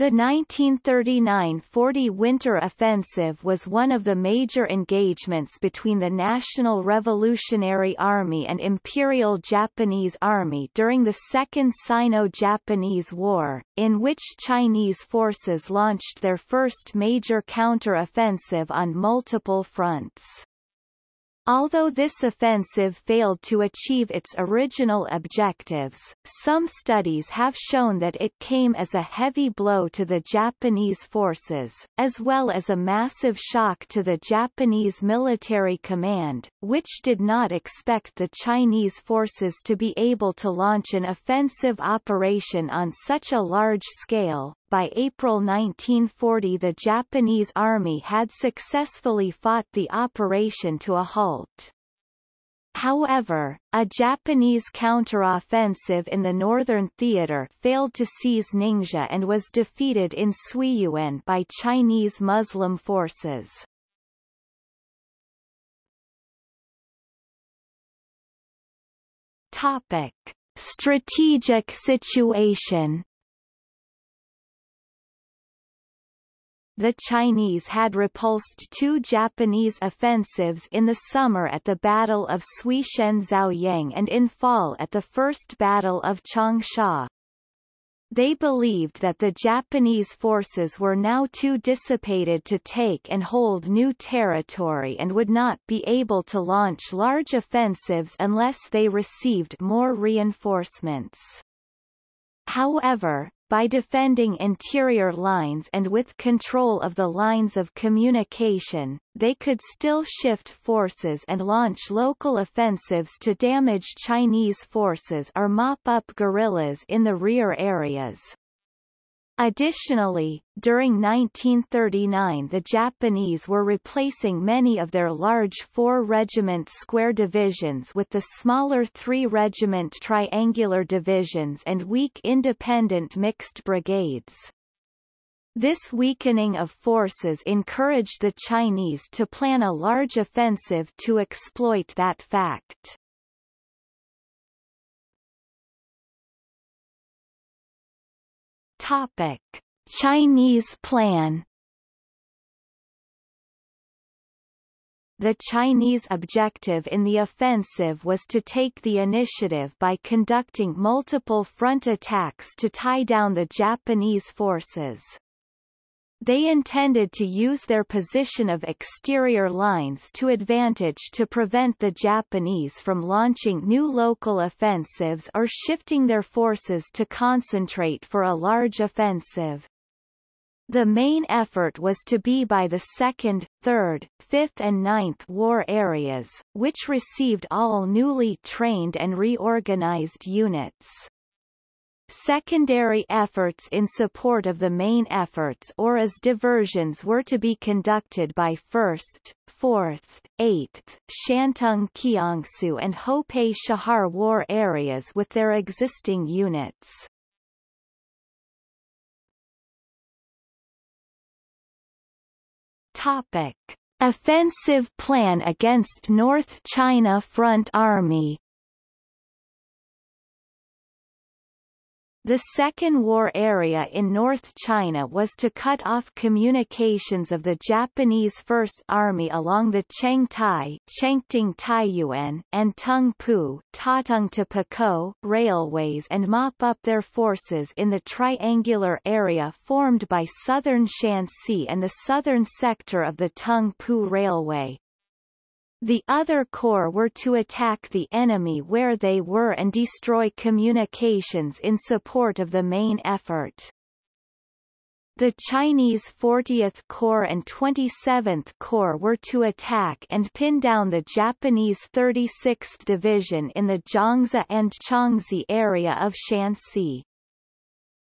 The 1939–40 Winter Offensive was one of the major engagements between the National Revolutionary Army and Imperial Japanese Army during the Second Sino-Japanese War, in which Chinese forces launched their first major counter-offensive on multiple fronts. Although this offensive failed to achieve its original objectives, some studies have shown that it came as a heavy blow to the Japanese forces, as well as a massive shock to the Japanese military command, which did not expect the Chinese forces to be able to launch an offensive operation on such a large scale, by April 1940 the Japanese army had successfully fought the operation to a halt. However, a Japanese counteroffensive in the Northern Theater failed to seize Ningxia and was defeated in Suiyuan by Chinese Muslim forces. Topic. Strategic situation the Chinese had repulsed two Japanese offensives in the summer at the Battle of Suixian Zaoyang and in fall at the First Battle of Changsha. They believed that the Japanese forces were now too dissipated to take and hold new territory and would not be able to launch large offensives unless they received more reinforcements. However, by defending interior lines and with control of the lines of communication, they could still shift forces and launch local offensives to damage Chinese forces or mop up guerrillas in the rear areas. Additionally, during 1939 the Japanese were replacing many of their large four-regiment square divisions with the smaller three-regiment triangular divisions and weak independent mixed brigades. This weakening of forces encouraged the Chinese to plan a large offensive to exploit that fact. Topic: Chinese plan The Chinese objective in the offensive was to take the initiative by conducting multiple front attacks to tie down the Japanese forces. They intended to use their position of exterior lines to advantage to prevent the Japanese from launching new local offensives or shifting their forces to concentrate for a large offensive. The main effort was to be by the 2nd, 3rd, 5th and 9th War areas, which received all newly trained and reorganized units. Secondary efforts in support of the main efforts or as diversions were to be conducted by 1st, 4th, 8th, Shantung Kiangsu and Hopei Chahar war areas with their existing units. Topic. Offensive plan against North China Front Army The Second War area in North China was to cut off communications of the Japanese First Army along the Chengtai Chengting Taiyuan and Tungpu Tatung to railways and mop up their forces in the triangular area formed by southern Shanxi and the southern sector of the Tungpu Railway. The other corps were to attack the enemy where they were and destroy communications in support of the main effort. The Chinese 40th Corps and 27th Corps were to attack and pin down the Japanese 36th Division in the Jiangzi and Changzi area of Shanxi.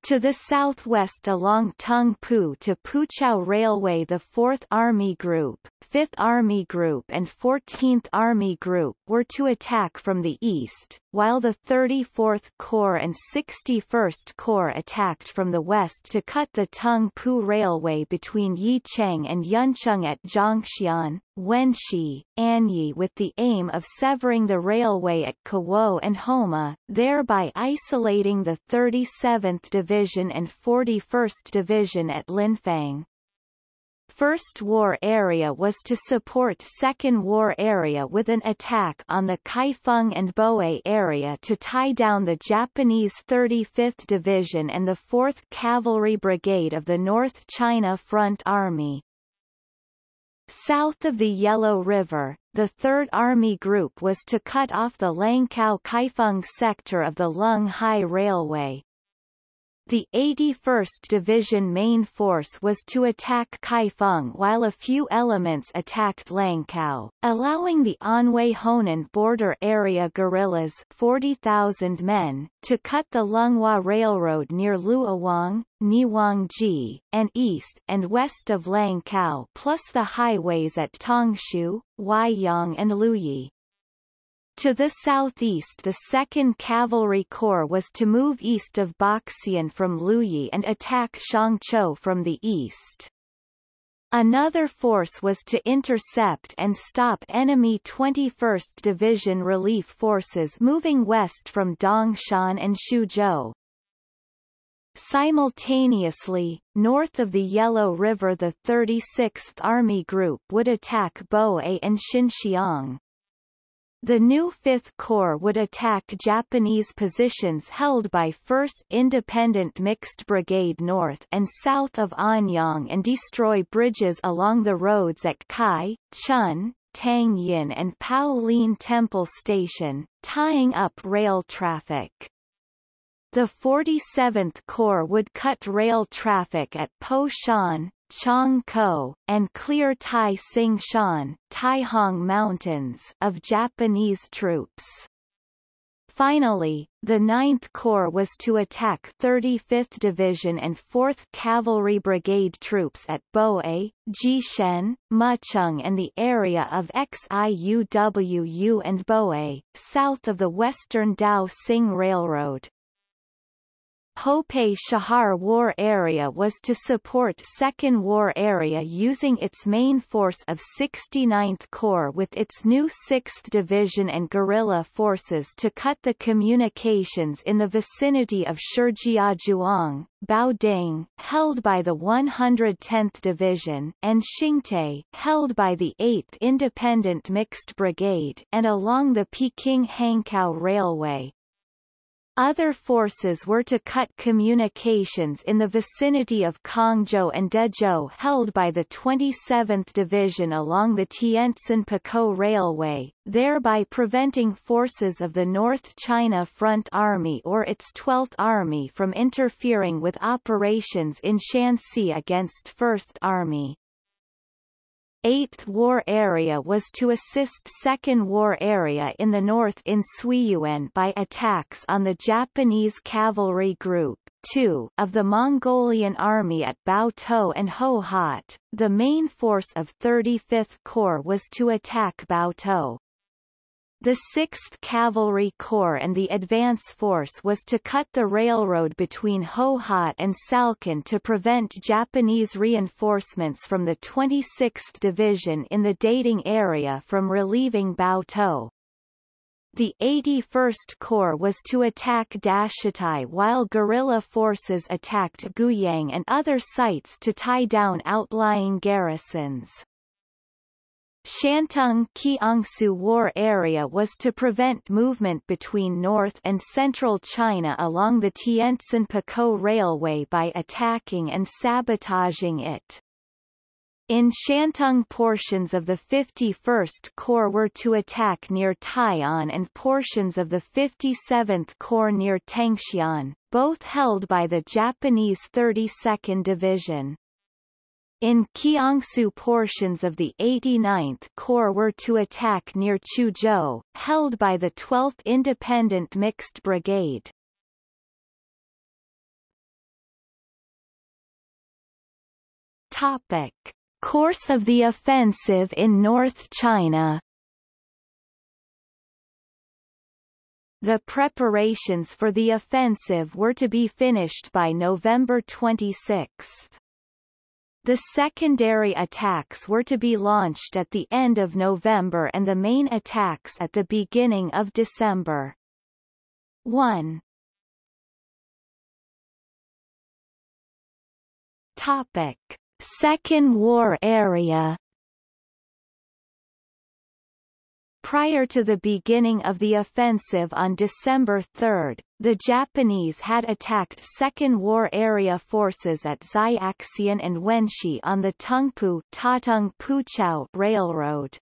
To the southwest along Tungpu to Puqiao Railway the 4th Army Group, 5th Army Group and 14th Army Group were to attack from the east, while the 34th Corps and 61st Corps attacked from the west to cut the Tungpu Railway between Yicheng and Yuncheng at Zhongxian. Wenxi, Anyi with the aim of severing the railway at Kawo and Homa, thereby isolating the 37th Division and 41st Division at Linfen. First War Area was to support Second War Area with an attack on the Kaifeng and Boe area to tie down the Japanese 35th Division and the 4th Cavalry Brigade of the North China Front Army. South of the Yellow River, the Third Army Group was to cut off the Langkao-Kaifeng sector of the Lung Hai Railway, the 81st Division main force was to attack Kaifeng while a few elements attacked Langkao, allowing the Anhui Honan border area guerrillas 40,000 men, to cut the Lunghai Railroad near Luowang, Niwangji, and east and west of Langkao plus the highways at Tongshu, Weiyang and Luyi. To the southeast the 2nd Cavalry Corps was to move east of Baxian from Luyi and attack Shangzhou from the east. Another force was to intercept and stop enemy 21st Division relief forces moving west from Dongshan and Xuzhou. Simultaneously, north of the Yellow River the 36th Army Group would attack Boe and Xinxiang. The new Fifth Corps would attack Japanese positions held by 1st Independent Mixed Brigade north and south of Anyang and destroy bridges along the roads at Kai, Chun, Tangyin and Paolin Temple Station, tying up rail traffic. The 47th Corps would cut rail traffic at Po Shan, Chong Ko, and clear Tai Sing Shan Taihang Mountains of Japanese troops. Finally, the 9th Corps was to attack 35th Division and 4th Cavalry Brigade troops at Boe, Jishen, Mucheng and the area of Xiuwu and Boe, south of the western Dao Sing Railroad. Hopei Chahar War Area was to support Second War Area using its main force of 69th Corps with its new 6th Division and guerrilla forces to cut the communications in the vicinity of Shijiazhuang, Baoding, held by the 110th Division, and Xingtai, held by the 8th Independent Mixed Brigade, and along the Peking-Hankow Railway. Other forces were to cut communications in the vicinity of Kongzhou and Dezhou held by the 27th Division along the Tientsin-Pukow Railway, thereby preventing forces of the North China Front Army or its 12th Army from interfering with operations in Shanxi against First Army. 8th War Area was to assist 2nd War Area in the north in Suiyuan by attacks on the Japanese Cavalry Group 2 of the Mongolian Army at Baotou and Hohhot. The main force of 35th Corps was to attack Baotou. The 6th Cavalry Corps and the advance force was to cut the railroad between Hohhot and Salkin to prevent Japanese reinforcements from the 26th Division in the dating area from relieving Baotou. The 81st Corps was to attack Dashitai while guerrilla forces attacked Guyang and other sites to tie down outlying garrisons. Shantung Kiangsu War Area was to prevent movement between north and central China along the Tientsin-Pukow Railway by attacking and sabotaging it. In Shantung portions of the 51st Corps were to attack near Tai'an and portions of the 57th Corps near Tengxian, both held by the Japanese 32nd Division. In Kiangsu portions of the 89th Corps were to attack near Chuzhou, held by the 12th Independent Mixed Brigade. Topic. Course of the offensive in North China The preparations for the offensive were to be finished by November 26. The secondary attacks were to be launched at the end of November and the main attacks at the beginning of December. 1. Topic. Second War Area Prior to the beginning of the offensive on December 3, the Japanese had attacked Second War Area forces at Xiaxian and Wenxi on the Tungpu Tatung Railroad.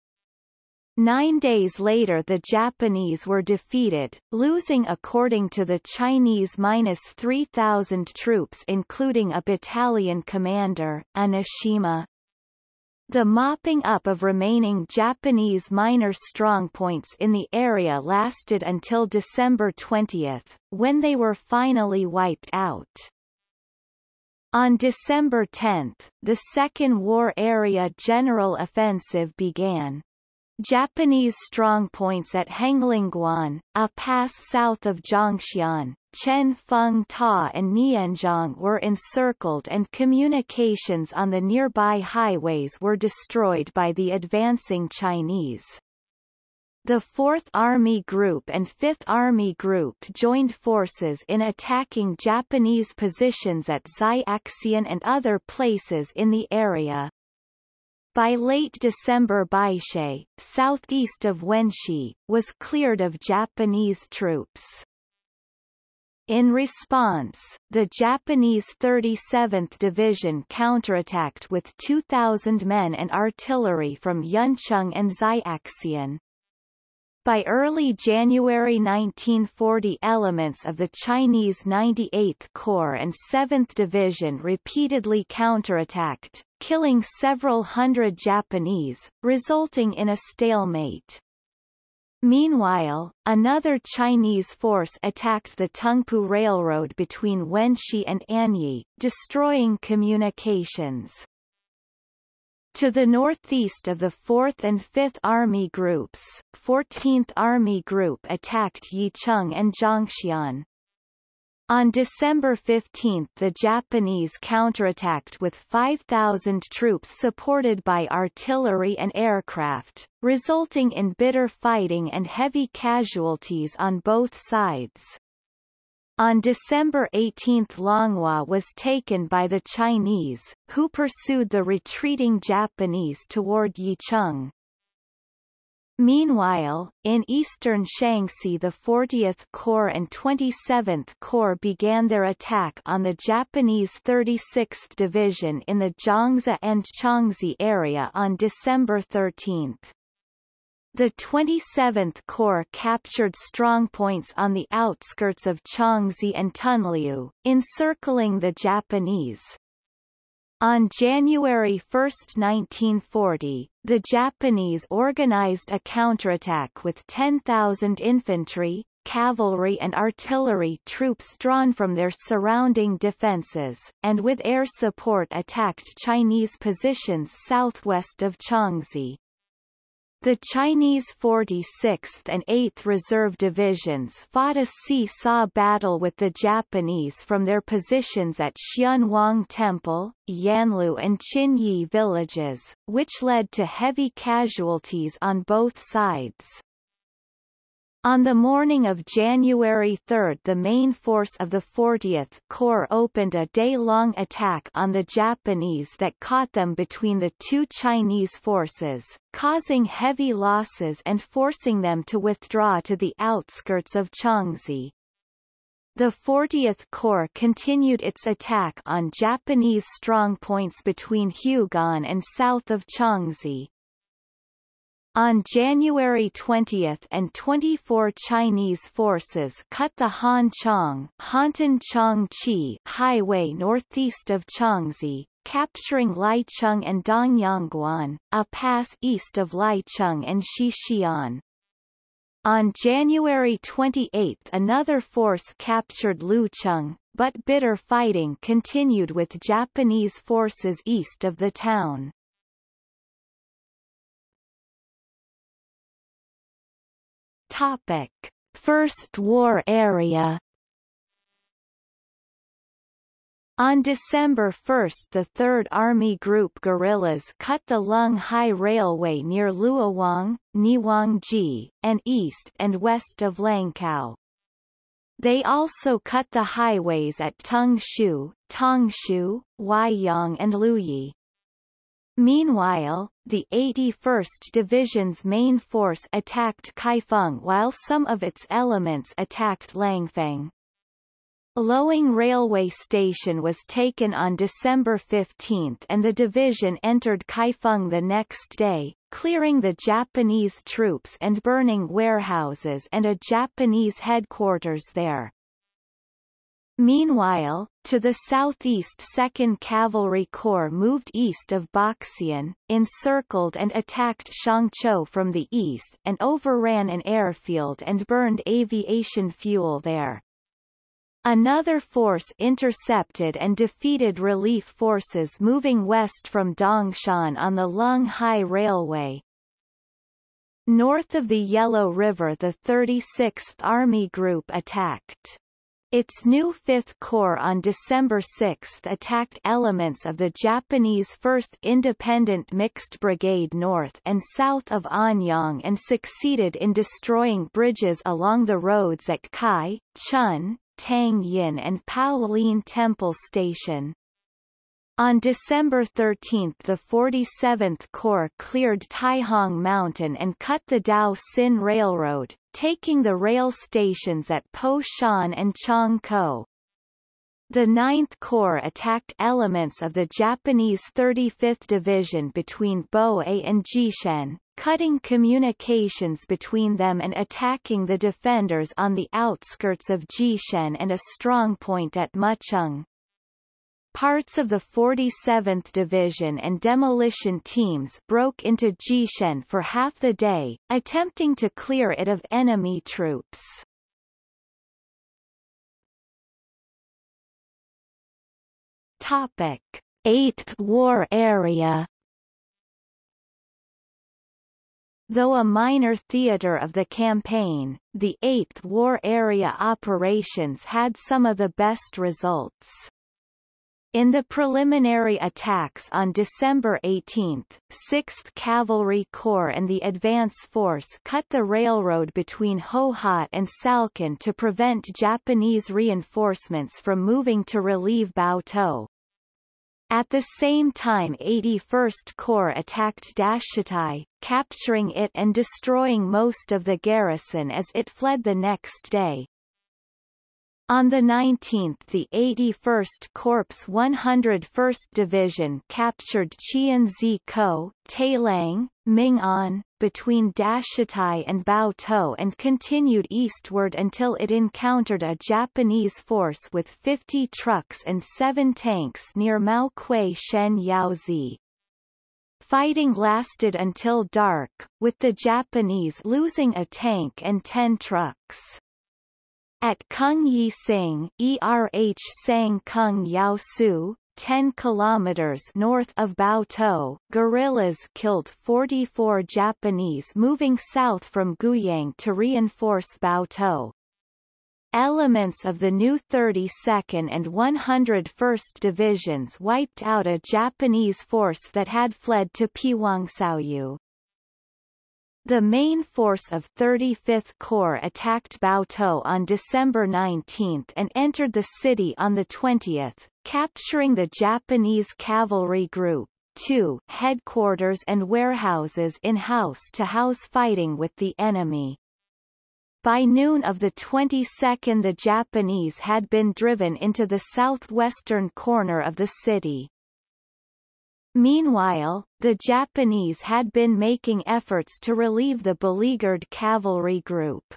Nine days later the Japanese were defeated, losing according to the Chinese minus 3,000 troops including a battalion commander, Enoshima, the mopping up of remaining Japanese minor strongpoints in the area lasted until December 20, when they were finally wiped out. On December 10, the Second War Area General Offensive began. Japanese strongpoints at Henglingguan, a pass south of Zhongshan, Chen Feng Ta and Nianzhong were encircled and communications on the nearby highways were destroyed by the advancing Chinese. The 4th Army Group and 5th Army Group joined forces in attacking Japanese positions at Xiaxian and other places in the area. By late December Baishe, southeast of Wenxi, was cleared of Japanese troops. In response, the Japanese 37th Division counterattacked with 2,000 men and artillery from Yuncheng and Xiaxian. By early January 1940 elements of the Chinese 98th Corps and 7th Division repeatedly counterattacked, killing several hundred Japanese, resulting in a stalemate. Meanwhile, another Chinese force attacked the Tungpu Railroad between Wenxi and Anyi, destroying communications. To the northeast of the 4th and 5th Army Groups, 14th Army Group attacked Yicheng and Zhongshan. On December 15 the Japanese counterattacked with 5,000 troops supported by artillery and aircraft, resulting in bitter fighting and heavy casualties on both sides. On December 18 Longhua was taken by the Chinese, who pursued the retreating Japanese toward Yicheng. Meanwhile, in eastern Shaanxi the 40th Corps and 27th Corps began their attack on the Japanese 36th Division in the Jiangzi and Changzi area on December 13. The 27th Corps captured strongpoints on the outskirts of Changzi and Tunliu, encircling the Japanese. On January 1, 1940, the Japanese organized a counterattack with 10,000 infantry, cavalry and artillery troops drawn from their surrounding defenses, and with air support attacked Chinese positions southwest of Changzi. The Chinese 46th and 8th Reserve Divisions fought a see-saw battle with the Japanese from their positions at Xianwang Temple, Yanlu and Qinyi villages, which led to heavy casualties on both sides. On the morning of January 3 the main force of the 40th Corps opened a day-long attack on the Japanese that caught them between the two Chinese forces, causing heavy losses and forcing them to withdraw to the outskirts of Changzi. The 40th Corps continued its attack on Japanese strongpoints between Hugan and south of Changzi, on January 20 and 24 Chinese forces cut the Hanchang Hantan highway northeast of Changzi, capturing Licheng and Dongyangguan, a pass east of Licheng and Xixian. On January 28 another force captured Lucheng, but bitter fighting continued with Japanese forces east of the town. Topic: First War Area. On December 1 the 3rd Army Group guerrillas cut the Lung Hai Railway near Luowang, Niwangji, and east and west of Langkou. They also cut the highways at Tongshu, Tongshu, Weiyang and Luyi. Meanwhile, the 81st Division's main force attacked Kaifeng while some of its elements attacked Langfang. Lowing Railway Station was taken on December 15 and the division entered Kaifeng the next day, clearing the Japanese troops and burning warehouses and a Japanese headquarters there. Meanwhile, to the southeast 2nd Cavalry Corps moved east of Boxian, encircled and attacked Shangzhou from the east and overran an airfield and burned aviation fuel there. Another force intercepted and defeated relief forces moving west from Dongshan on the Lung Hai Railway. North of the Yellow River the 36th Army Group attacked. Its new Fifth Corps on December 6 attacked elements of the Japanese 1st Independent Mixed Brigade north and south of Anyang and succeeded in destroying bridges along the roads at Kai, Chun, Tang Yin and Paolin Temple Station. On December 13 the 47th Corps cleared Taihang Mountain and cut the Dao Sin Railroad, taking the rail stations at Po Shan and Chong Ko. The 9th Corps attacked elements of the Japanese 35th Division between Boe and Jishen, cutting communications between them and attacking the defenders on the outskirts of Jishen and a strongpoint at Mucheng. Parts of the 47th Division and demolition teams broke into Jishen for half the day, attempting to clear it of enemy troops. Topic: 8th War Area Though a minor theater of the campaign, the 8th War Area operations had some of the best results. In the preliminary attacks on December 18, 6th Cavalry Corps and the advance force cut the railroad between Hohhot and Salkin to prevent Japanese reinforcements from moving to relieve Bao Baotou. At the same time 81st Corps attacked Dashitai, capturing it and destroying most of the garrison as it fled the next day. On the 19th the 81st Corps 101st Division captured Chianzi-ko, Tailang, Ming'an, between Dashitai and Baotou and continued eastward until it encountered a Japanese force with 50 trucks and 7 tanks near Mao Kuei Shen Yaozi. Fighting lasted until dark, with the Japanese losing a tank and 10 trucks. At Kung Yi Sing, ERH Sang Kung Yao Su, 10 kilometers north of Baotou, guerrillas killed 44 Japanese moving south from Guyang to reinforce Baotou. Elements of the new 32nd and 101st Divisions wiped out a Japanese force that had fled to Piwangsauyu. The main force of 35th Corps attacked Baotou on December 19 and entered the city on the 20th, capturing the Japanese Cavalry Group 2 headquarters and warehouses in house-to-house fighting with the enemy. By noon of the 22nd the Japanese had been driven into the southwestern corner of the city. Meanwhile, the Japanese had been making efforts to relieve the beleaguered cavalry group.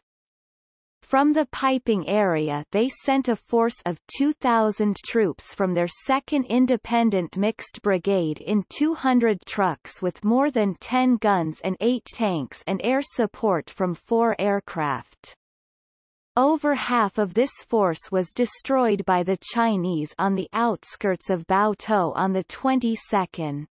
From the piping area they sent a force of 2,000 troops from their 2nd Independent Mixed Brigade in 200 trucks with more than 10 guns and 8 tanks and air support from four aircraft. Over half of this force was destroyed by the Chinese on the outskirts of Bao Baotou on the 22nd.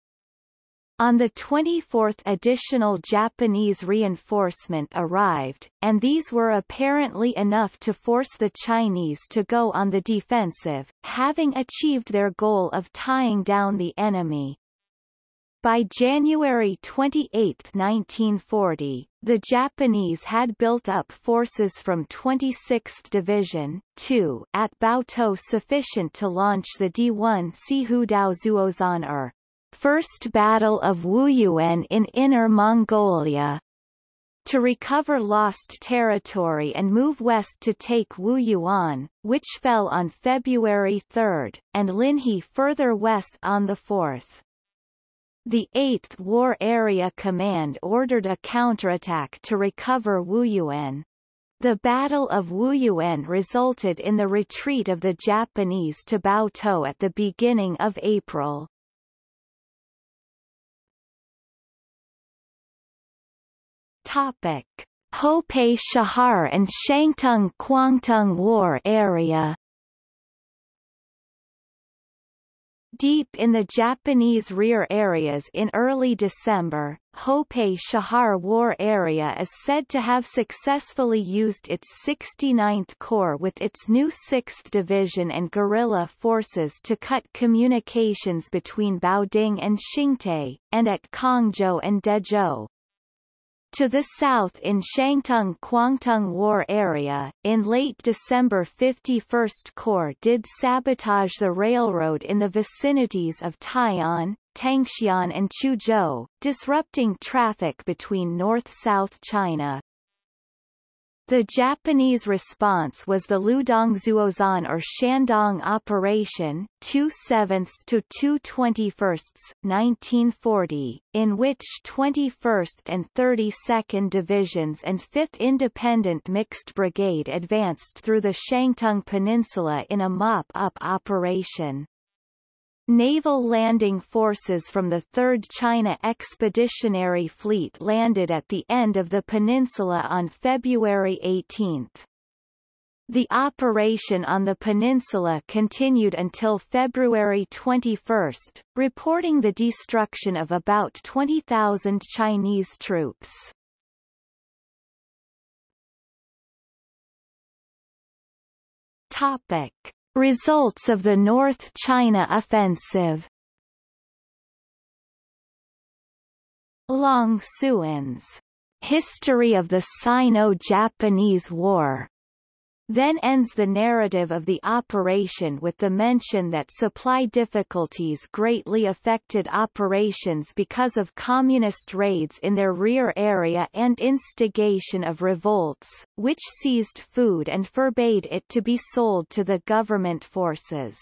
On the 24th additional Japanese reinforcement arrived, and these were apparently enough to force the Chinese to go on the defensive, having achieved their goal of tying down the enemy. By January 28, 1940, the Japanese had built up forces from 26th Division 2 at Baotou sufficient to launch the D1 Sihudao Zuozan er First Battle of Wuyuan in Inner Mongolia to recover lost territory and move west to take Wuyuan, which fell on February 3, and Linhe further west on the 4th. The 8th War Area Command ordered a counterattack to recover Wuyuan. The Battle of Wuyuan resulted in the retreat of the Japanese to Baotou at the beginning of April. Topic: Hopei Chahar and Shangtung Kwangtung War Area Deep in the Japanese rear areas in early December, Hopei Chahar War Area is said to have successfully used its 69th Corps with its new 6th Division and guerrilla forces to cut communications between Baoding and Xingtai, and at Kongzhou and Dezhou. To the south in Shangtung Kwangtung War area, in late December 51st Corps did sabotage the railroad in the vicinities of Tai'an, Tangxian and Chuzhou, disrupting traffic between north-south China. The Japanese response was the Ludong Ludongzuozan or Shandong Operation 2 7 to 2 21 1940, in which 21st and 32nd Divisions and 5th Independent Mixed Brigade advanced through the Shangtung Peninsula in a mop-up operation. Naval landing forces from the 3rd China Expeditionary Fleet landed at the end of the peninsula on February 18. The operation on the peninsula continued until February 21, reporting the destruction of about 20,000 Chinese troops. Topic. Results of the North China Offensive. Long Suan's History of the Sino-Japanese War then ends the narrative of the operation with the mention that supply difficulties greatly affected operations because of communist raids in their rear area and instigation of revolts, which seized food and forbade it to be sold to the government forces.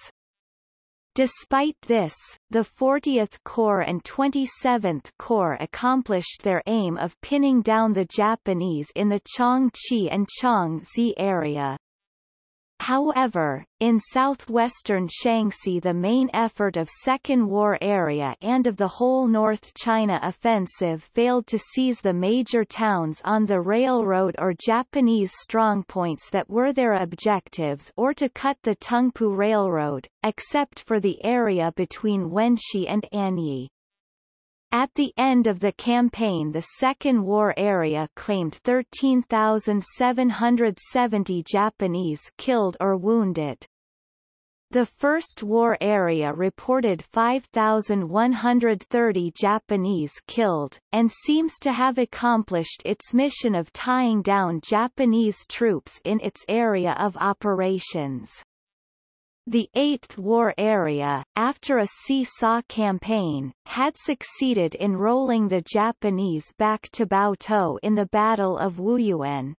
Despite this, the 40th Corps and 27th Corps accomplished their aim of pinning down the Japanese in the Changchi and Changzi area. However, in southwestern Shaanxi the main effort of Second War Area and of the whole North China offensive failed to seize the major towns on the railroad or Japanese strongpoints that were their objectives or to cut the Tungpu Railroad, except for the area between Wenxi and Anyi. At the end of the campaign the Second War Area claimed 13,770 Japanese killed or wounded. The First War Area reported 5,130 Japanese killed, and seems to have accomplished its mission of tying down Japanese troops in its area of operations. The Eighth War Area, after a seesaw campaign, had succeeded in rolling the Japanese back to Baotou in the Battle of Wuyuan.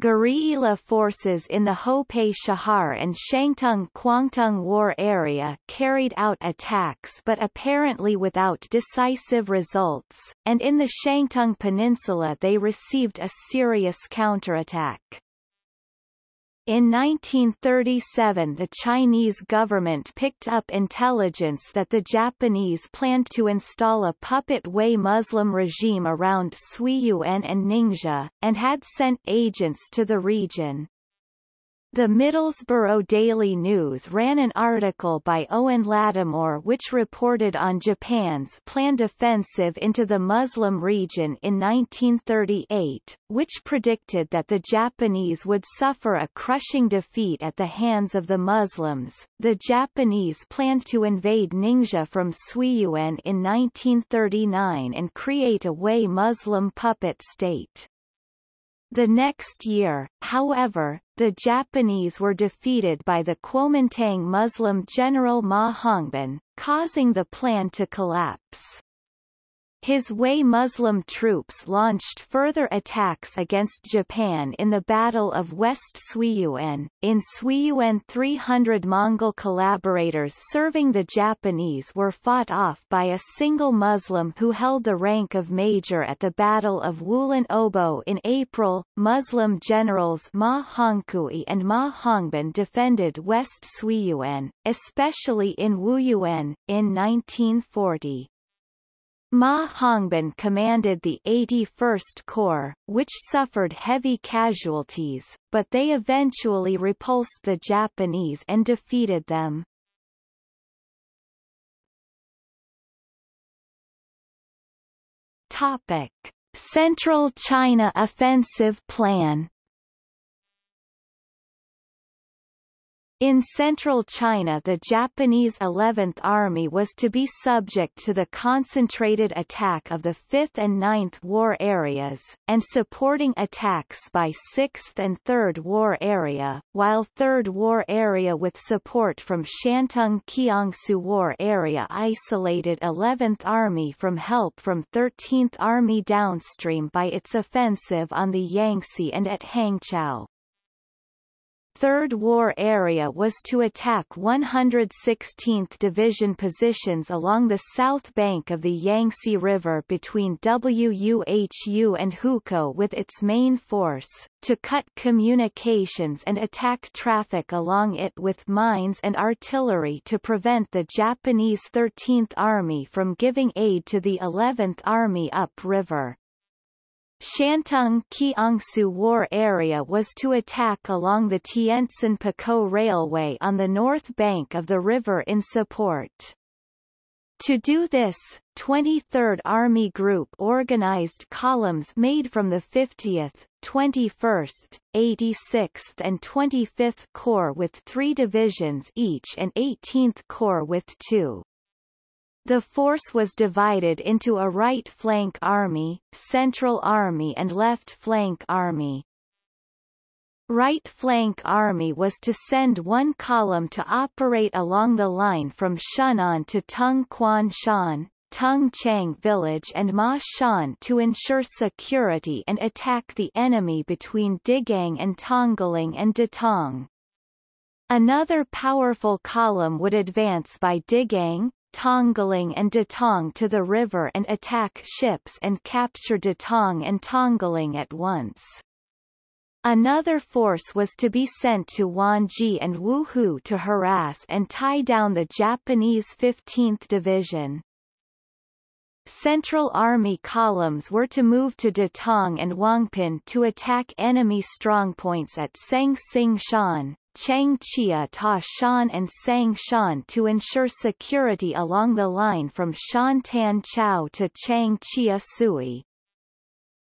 Guerrilla forces in the Hopei Chahar and Shangtung Kwangtung War area carried out attacks but apparently without decisive results, and in the Shangtung Peninsula they received a serious counterattack. In 1937 the Chinese government picked up intelligence that the Japanese planned to install a puppet Hui Muslim regime around Suiyuan and Ningxia, and had sent agents to the region. The Middlesbrough Daily News ran an article by Owen Lattimore which reported on Japan's planned offensive into the Muslim region in 1938, which predicted that the Japanese would suffer a crushing defeat at the hands of the Muslims. The Japanese planned to invade Ningxia from Suiyuan in 1939 and create a Hui Muslim puppet state. The next year, however, the Japanese were defeated by the Kuomintang Muslim general Ma Hongbin, causing the plan to collapse. His Hui Muslim troops launched further attacks against Japan in the Battle of West Suiyuan. In Suiyuan 300 Mongol collaborators serving the Japanese were fought off by a single Muslim who held the rank of major at the Battle of Wulan Obo in April. Muslim generals Ma Hongkui and Ma Hongbin defended West Suiyuan, especially in Wuyuan, in 1940. Ma Hongbin commanded the 81st Corps, which suffered heavy casualties, but they eventually repulsed the Japanese and defeated them. Topic. Central China Offensive Plan In central China the Japanese 11th Army was to be subject to the concentrated attack of the 5th and 9th War areas, and supporting attacks by 6th and 3rd War area, while 3rd War area with support from Shantung Kiangsu War area isolated 11th Army from help from 13th Army downstream by its offensive on the Yangtze and at Hangzhou. Third War Area was to attack 116th Division positions along the south bank of the Yangtze River between Wuhu and Hukou with its main force, to cut communications and attack traffic along it with mines and artillery to prevent the Japanese 13th Army from giving aid to the 11th Army upriver. Shantung Kiangsu War area was to attack along the Tientsin-Pukow Railway on the north bank of the river in support. To do this, 23rd Army Group organized columns made from the 50th, 21st, 86th and 25th Corps with three divisions each and 18th Corps with two. The force was divided into a right flank army, central army and left flank army. Right flank army was to send one column to operate along the line from Shunan to Tung Quan Shan, Tung Chang village and Ma Shan to ensure security and attack the enemy between Digang and Tongling and Datong. Another powerful column would advance by Digang, Tongling and Datong to the river and attack ships and capture Datong and Tongling at once. Another force was to be sent to Wanji and Wuhu to harass and tie down the Japanese 15th Division. Central Army columns were to move to Datong and Wangpin to attack enemy strongpoints at Sang Sing Shan, Changchia Ta Shan and Sang Shan to ensure security along the line from Shantan Chao to Changchia Sui.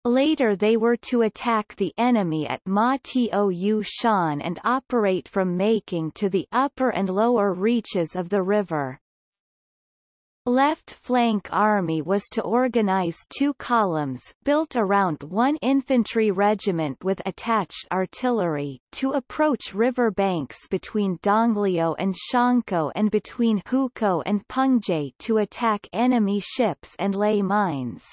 Later they were to attack the enemy at Ma Tou Shan and operate from Making to the upper and lower reaches of the river. Left Flank Army was to organize two columns built around one infantry regiment with attached artillery to approach river banks between Donglio and Shangkou and between Hukou and Pengze to attack enemy ships and lay mines.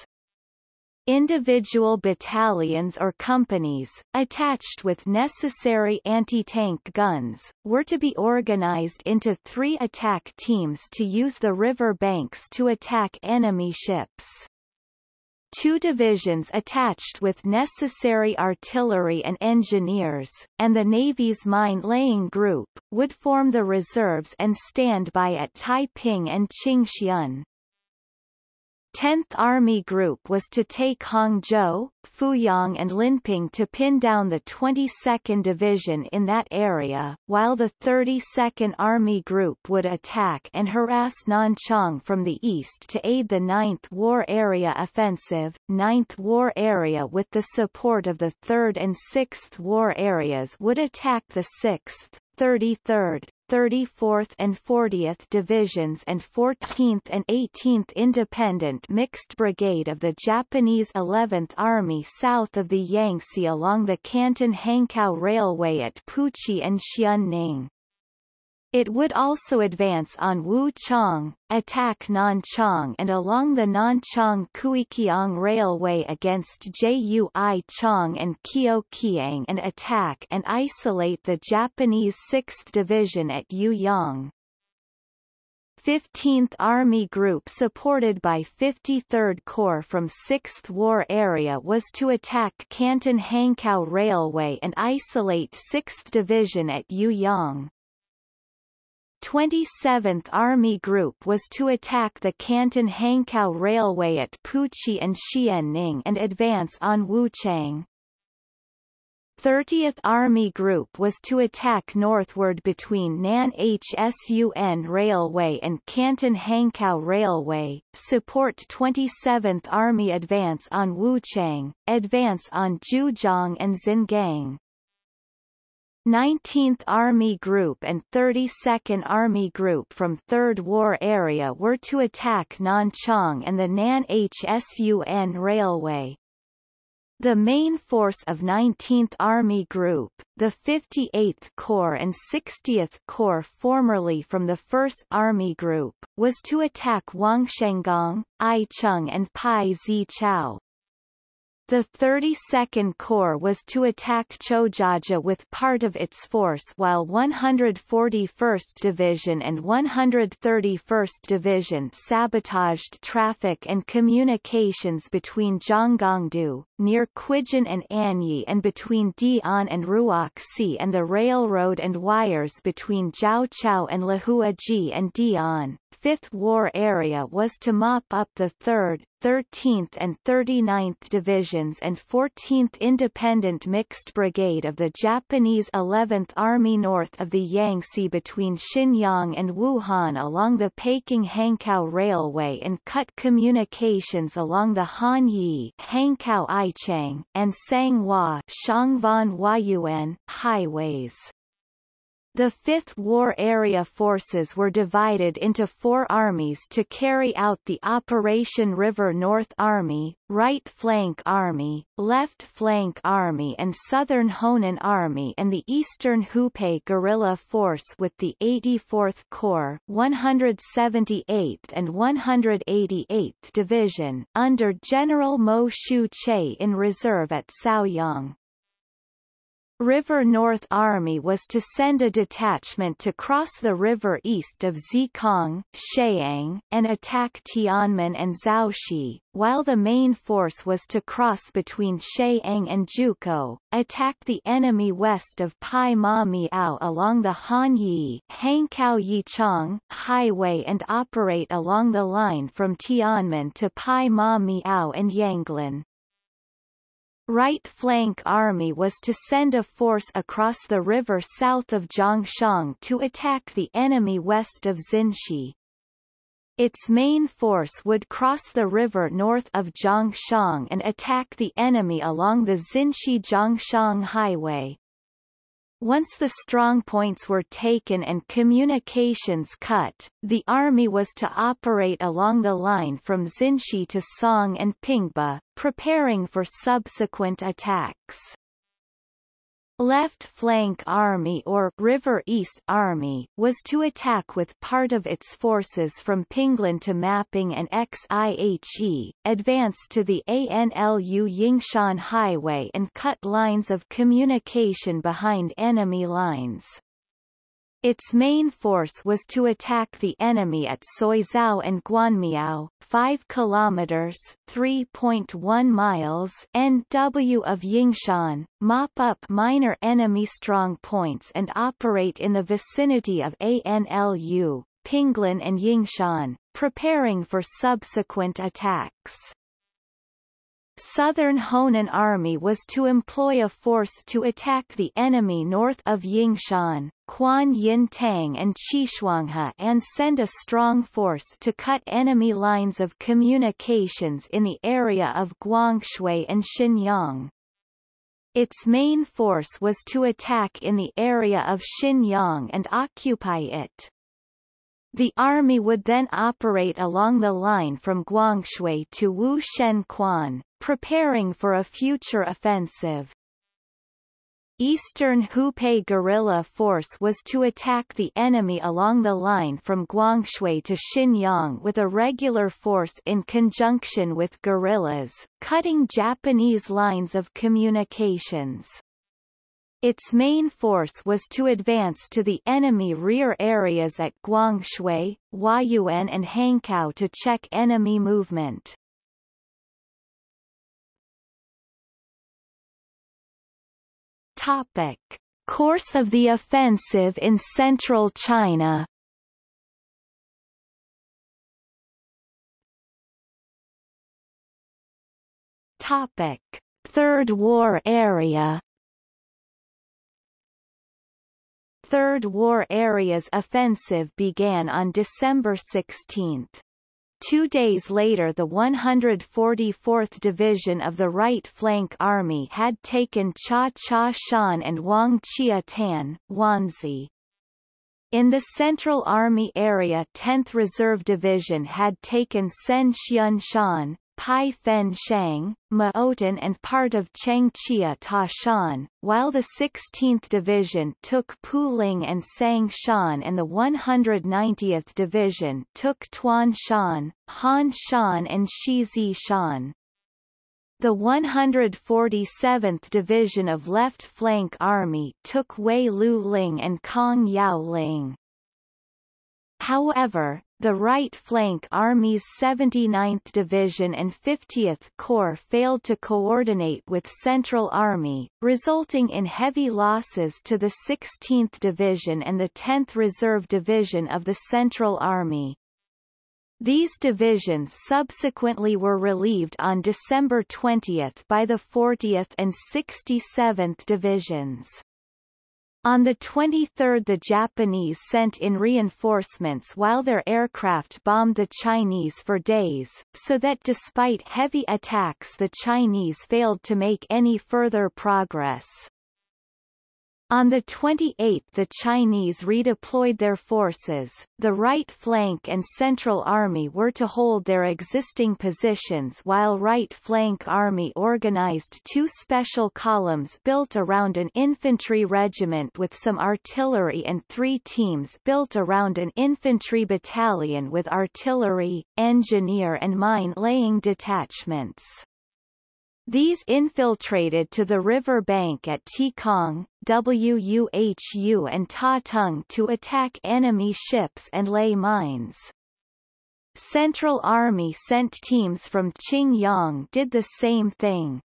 Individual battalions or companies, attached with necessary anti-tank guns, were to be organized into three attack teams to use the river banks to attack enemy ships. Two divisions attached with necessary artillery and engineers, and the Navy's mine-laying group, would form the reserves and stand by at Taiping and Qingxian. 10th Army Group was to take Hangzhou, Fuyang and Linping to pin down the 22nd Division in that area, while the 32nd Army Group would attack and harass Nanchang from the east to aid the 9th War Area Offensive. 9th War Area with the support of the 3rd and 6th War Areas would attack the 6th, 33rd, 34th and 40th Divisions and 14th and 18th Independent Mixed Brigade of the Japanese 11th Army south of the Yangtze along the Canton-Hankow Railway at Puchi and Xianning. It would also advance on Wu Wuchang, attack Nanchang and along the Nanchang-Kiukiang Railway against Jui Chang and Kyokiang and attack and isolate the Japanese 6th Division at Yueyang. 15th Army Group supported by 53rd Corps from 6th War Area was to attack Canton-Hankow Railway and isolate 6th Division at Yueyang. 27th Army Group was to attack the Canton-Hankow Railway at Puchi and Xianning and advance on Wuchang. 30th Army Group was to attack northward between Nan Hsun Railway and Canton-Hankow Railway, support 27th Army advance on Wuchang, advance on Zhujiang and Xingang. 19th Army Group and 32nd Army Group from 3rd War Area were to attack Nanchang and the Nan Hsun Railway. The main force of 19th Army Group, the 58th Corps and 60th Corps formerly from the 1st Army Group, was to attack Wangshengang, Aicheng and Pai Zichao. The 32nd Corps was to attack Chojaja with part of its force while 141st Division and 131st Division sabotaged traffic and communications between Zhonggongdu, near Quijin and Anyi and between Dian and Ruoxi and the railroad and wires between Jiaoqiao and Lahuaji and Dian. Fifth War Area was to mop up the 3rd, 13th and 39th Divisions and 14th Independent Mixed Brigade of the Japanese 11th Army north of the Yangtze between Xinyang and Wuhan along the Peking-Hankow Railway and cut communications along the Hanyi Hankow Aichang and Sanghua Shangvan Huayuan highways. The Fifth War Area forces were divided into four armies to carry out the Operation River North Army, Right Flank Army, Left Flank Army and Southern Honan Army and the Eastern Hupei Guerrilla Force with the 84th Corps 178th and 188th Division, under General Mo Shu Che in reserve at Zaoyang. River North Army was to send a detachment to cross the river east of Zikang, Sheang, and attack Tianmen and Zhaoxi, while the main force was to cross between Sheang and Jukou, attack the enemy west of Pai Ma Miao along the Hanyi Hankow Yichang highway and operate along the line from Tianmen to Pai Ma Miao and Yanglin. Right Flank Army was to send a force across the river south of Zhongshan to attack the enemy west of Xinshi. Its main force would cross the river north of Zhongshan and attack the enemy along the Xinshi-Zhongshan Highway. Once the strongpoints were taken and communications cut, the army was to operate along the line from Xinshi to Song and Pingba, preparing for subsequent attacks. Left Flank Army or River East Army was to attack with part of its forces from Pinglin to Mapping and Xiehe, advance to the ANLU Yingshan Highway and cut lines of communication behind enemy lines. Its main force was to attack the enemy at Suizhou and Guanmiao, 5 kilometers (3.1 miles) NW of Yingshan, mop up minor enemy strong points and operate in the vicinity of ANLU, Pinglin and Yingshan, preparing for subsequent attacks. Southern Honan Army was to employ a force to attack the enemy north of Yingshan, Quan Yin Tang and Xishuanghe and send a strong force to cut enemy lines of communications in the area of Guangshui and Xinyang. Its main force was to attack in the area of Xinyang and occupy it. The army would then operate along the line from Guangshui to Wu Shen Quan, preparing for a future offensive. Eastern Hupei guerrilla force was to attack the enemy along the line from Guangshui to Xinyang with a regular force in conjunction with guerrillas, cutting Japanese lines of communications. Its main force was to advance to the enemy rear areas at Guangshui, Huayuan and Hankou to check enemy movement. Topic. Course of the offensive in central China Topic. Third War area Third War Area's offensive began on December 16. Two days later the 144th Division of the Right Flank Army had taken Cha Cha Shan and Wang Chia Tan, Wanzi. In the Central Army area 10th Reserve Division had taken Sen Xian Shan, Pai Fen Shang, Maotan and part of Changchia Ta Shan, while the 16th Division took Puling and Sang Shan and the 190th Division took Tuan Shan, Han Shan and Shizi Shan. The 147th Division of Left Flank Army took Wei Lu Ling and Kong Yao Ling. However, the right flank Army's 79th Division and 50th Corps failed to coordinate with Central Army, resulting in heavy losses to the 16th Division and the 10th Reserve Division of the Central Army. These divisions subsequently were relieved on December 20 by the 40th and 67th Divisions. On the 23rd the Japanese sent in reinforcements while their aircraft bombed the Chinese for days, so that despite heavy attacks the Chinese failed to make any further progress. On the 28th the Chinese redeployed their forces, the right flank and Central Army were to hold their existing positions while Right Flank Army organized two special columns built around an infantry regiment with some artillery and three teams built around an infantry battalion with artillery, engineer and mine-laying detachments. These infiltrated to the river bank at Tikong, Wuhu and Ta Tung to attack enemy ships and lay mines. Central Army sent teams from Qingyang did the same thing.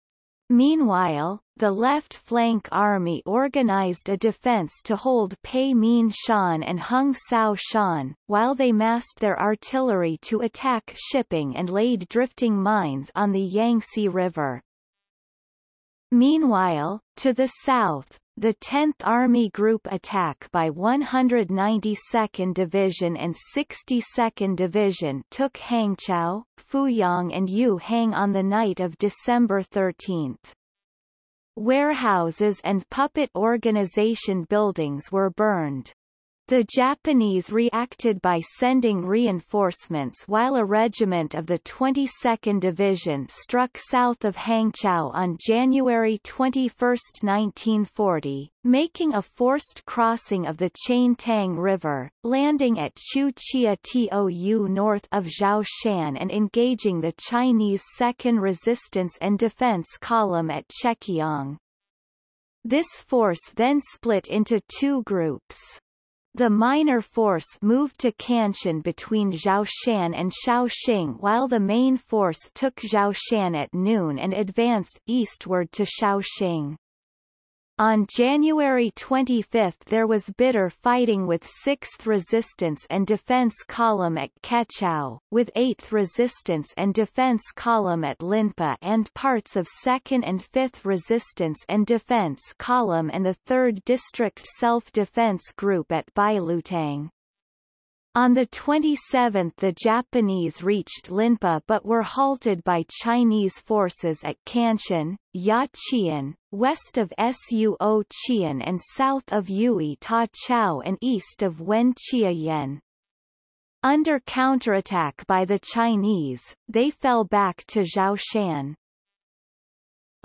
Meanwhile, the left flank army organized a defense to hold Pei Min Shan and Hung Sao Shan, while they massed their artillery to attack shipping and laid drifting mines on the Yangtze River. Meanwhile, to the south, the 10th Army Group attack by 192nd Division and 62nd Division took Hangzhou, Fuyang and Yuhang on the night of December 13. Warehouses and puppet organization buildings were burned. The Japanese reacted by sending reinforcements while a regiment of the 22nd Division struck south of Hangzhou on January 21, 1940, making a forced crossing of the Chain Tang River, landing at Chuchia Tou north of Zhoushan and engaging the Chinese 2nd Resistance and Defense Column at Chekiang. This force then split into two groups. The minor force moved to Kanshan between Zhoushan and Shaoxing while the main force took Zhoushan at noon and advanced eastward to Shaoxing. On January 25 there was bitter fighting with 6th Resistance and Defense Column at Kachao, with 8th Resistance and Defense Column at Linpa and parts of 2nd and 5th Resistance and Defense Column and the 3rd District Self-Defense Group at Bailutang. On the 27th the Japanese reached Linpa but were halted by Chinese forces at Kanshan, Yaqian, west of Suo Qian and south of Yui Ta Chao and east of Wen Yen. Under counterattack by the Chinese, they fell back to Zhoushan.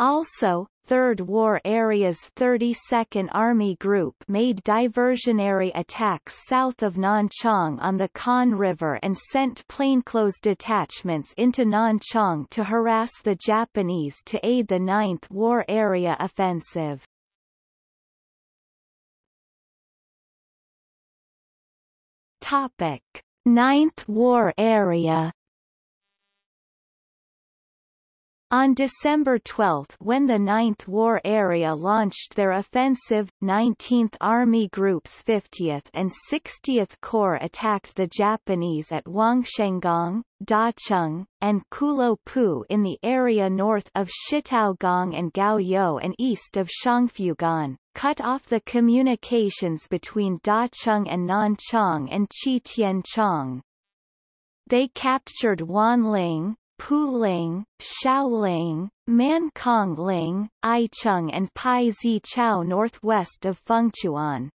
Also, Third War Area's 32nd Army Group made diversionary attacks south of Nanchang on the Kan River and sent plainclothes detachments into Nanchang to harass the Japanese to aid the 9th War Area offensive. Topic: Ninth War Area On December 12 when the 9th War Area launched their offensive, 19th Army Group's 50th and 60th Corps attacked the Japanese at Wangshenggong, Dacheng, and Kulo in the area north of Shitaogong and Gaoyou and east of Shangfugan, cut off the communications between Dacheng and Nanchang and Qitianchang. They captured Wanling, Puling, Shaoling, Mankongling, Aicheng and Pai Zi Chao northwest of Fengchuan.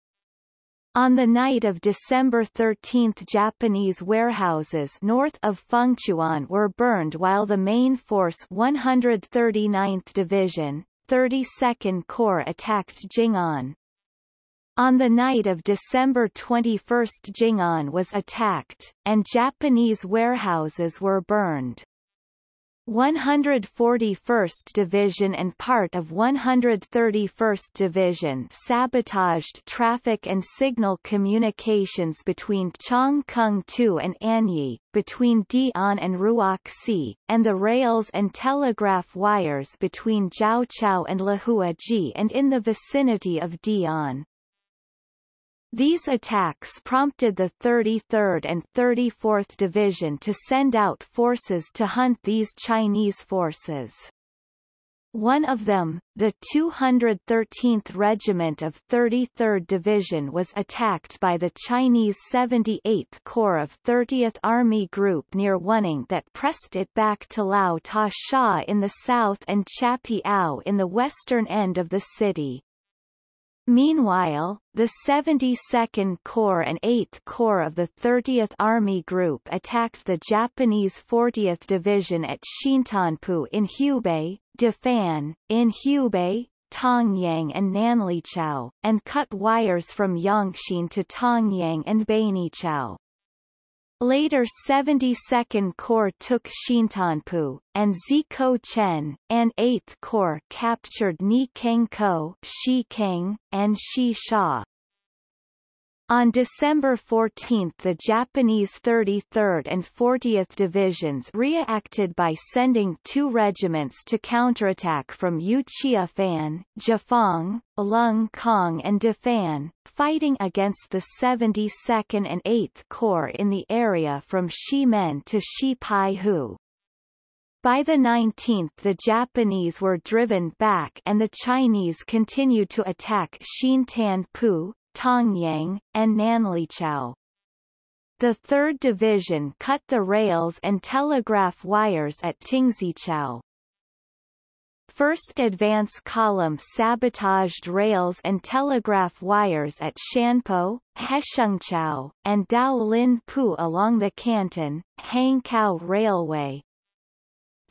On the night of December 13 Japanese warehouses north of Fengchuan were burned while the main force 139th Division, 32nd Corps attacked Jing'an. On the night of December 21 Jing'an was attacked, and Japanese warehouses were burned. 141st Division and part of 131st Division sabotaged traffic and signal communications between Changkung-2 and Anyi, between Dian and Ruoxi, and the rails and telegraph wires between Jiaoqiao and Lahuaji and in the vicinity of Dian. These attacks prompted the 33rd and 34th Division to send out forces to hunt these Chinese forces. One of them, the 213th Regiment of 33rd Division was attacked by the Chinese 78th Corps of 30th Army Group near Wuning that pressed it back to Lao Ta Sha in the south and Chapiao in the western end of the city. Meanwhile, the 72nd Corps and 8th Corps of the 30th Army Group attacked the Japanese 40th Division at Xintanpu in Hubei, Dafan, in Hubei, Tongyang and Nanlichao, and cut wires from Yongxin to Tongyang and Bainichao. Later 72nd Corps took Xintanpu, and Zikou Chen, and 8th Corps captured Ni Kengko, Shikeng, and Shi Sha. On December 14 the Japanese 33rd and 40th Divisions reacted by sending two regiments to counterattack from Yuchiafan, Jafang, Lung Kong and Dafan, fighting against the 72nd and 8th Corps in the area from Ximen to Xipaihu. By the 19th the Japanese were driven back and the Chinese continued to attack Xintanpu, Tongyang, and Nanlichao. The 3rd Division cut the rails and telegraph wires at Tingzichao. 1st Advance Column sabotaged rails and telegraph wires at Shanpo, Heshengchao, and Dao Lin Pu along the Canton, Hangkou Railway.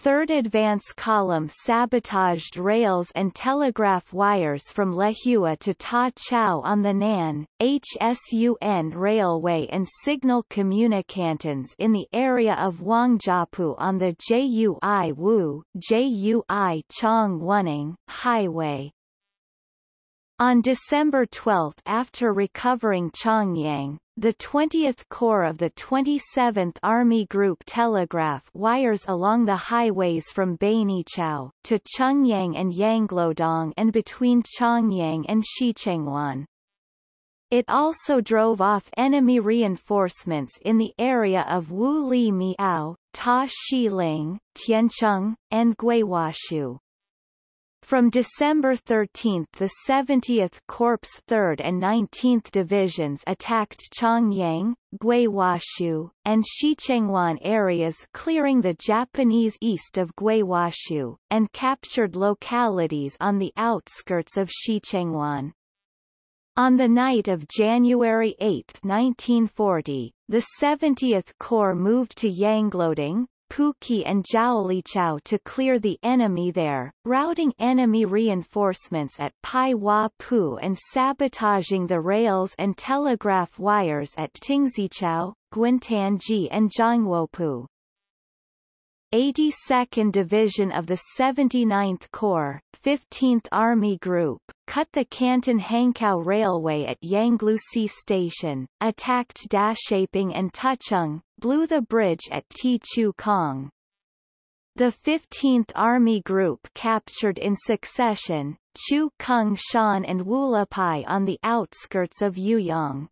3rd Advance Column sabotaged rails and telegraph wires from Lehua to Ta Chau on the Nan, HSUN Railway and signal communicantons in the area of Wangjiapu on the JUI Wu JUI Chong Highway. On December 12 after recovering Chongyang, the 20th Corps of the 27th Army Group telegraph wires along the highways from Bainichao to Chongyang and Yanglodong and between Chongyang and Shichengwan. It also drove off enemy reinforcements in the area of Wu Li Miao, Ta Shiling, Tiancheng, and Guiwashu. From December 13 the 70th Corps 3rd and 19th Divisions attacked Chongyang, Guiwashu, and Shichengwan areas clearing the Japanese east of Guiwashu, and captured localities on the outskirts of Shichengwan. On the night of January 8, 1940, the 70th Corps moved to Yanglodong, Puki and Zhaolichao to clear the enemy there, routing enemy reinforcements at Pai Hua Pu and sabotaging the rails and telegraph wires at Tingzichao, Guintanji and Zhanghuopu. 82nd Division of the 79th Corps, 15th Army Group, cut the Canton-Hankow Railway at Yanglusi Station, attacked Dashaping and Tucheng, blew the bridge at Tichu Kong. The 15th Army Group captured in succession, Chu Kung Shan and Wulapai on the outskirts of Yueyang.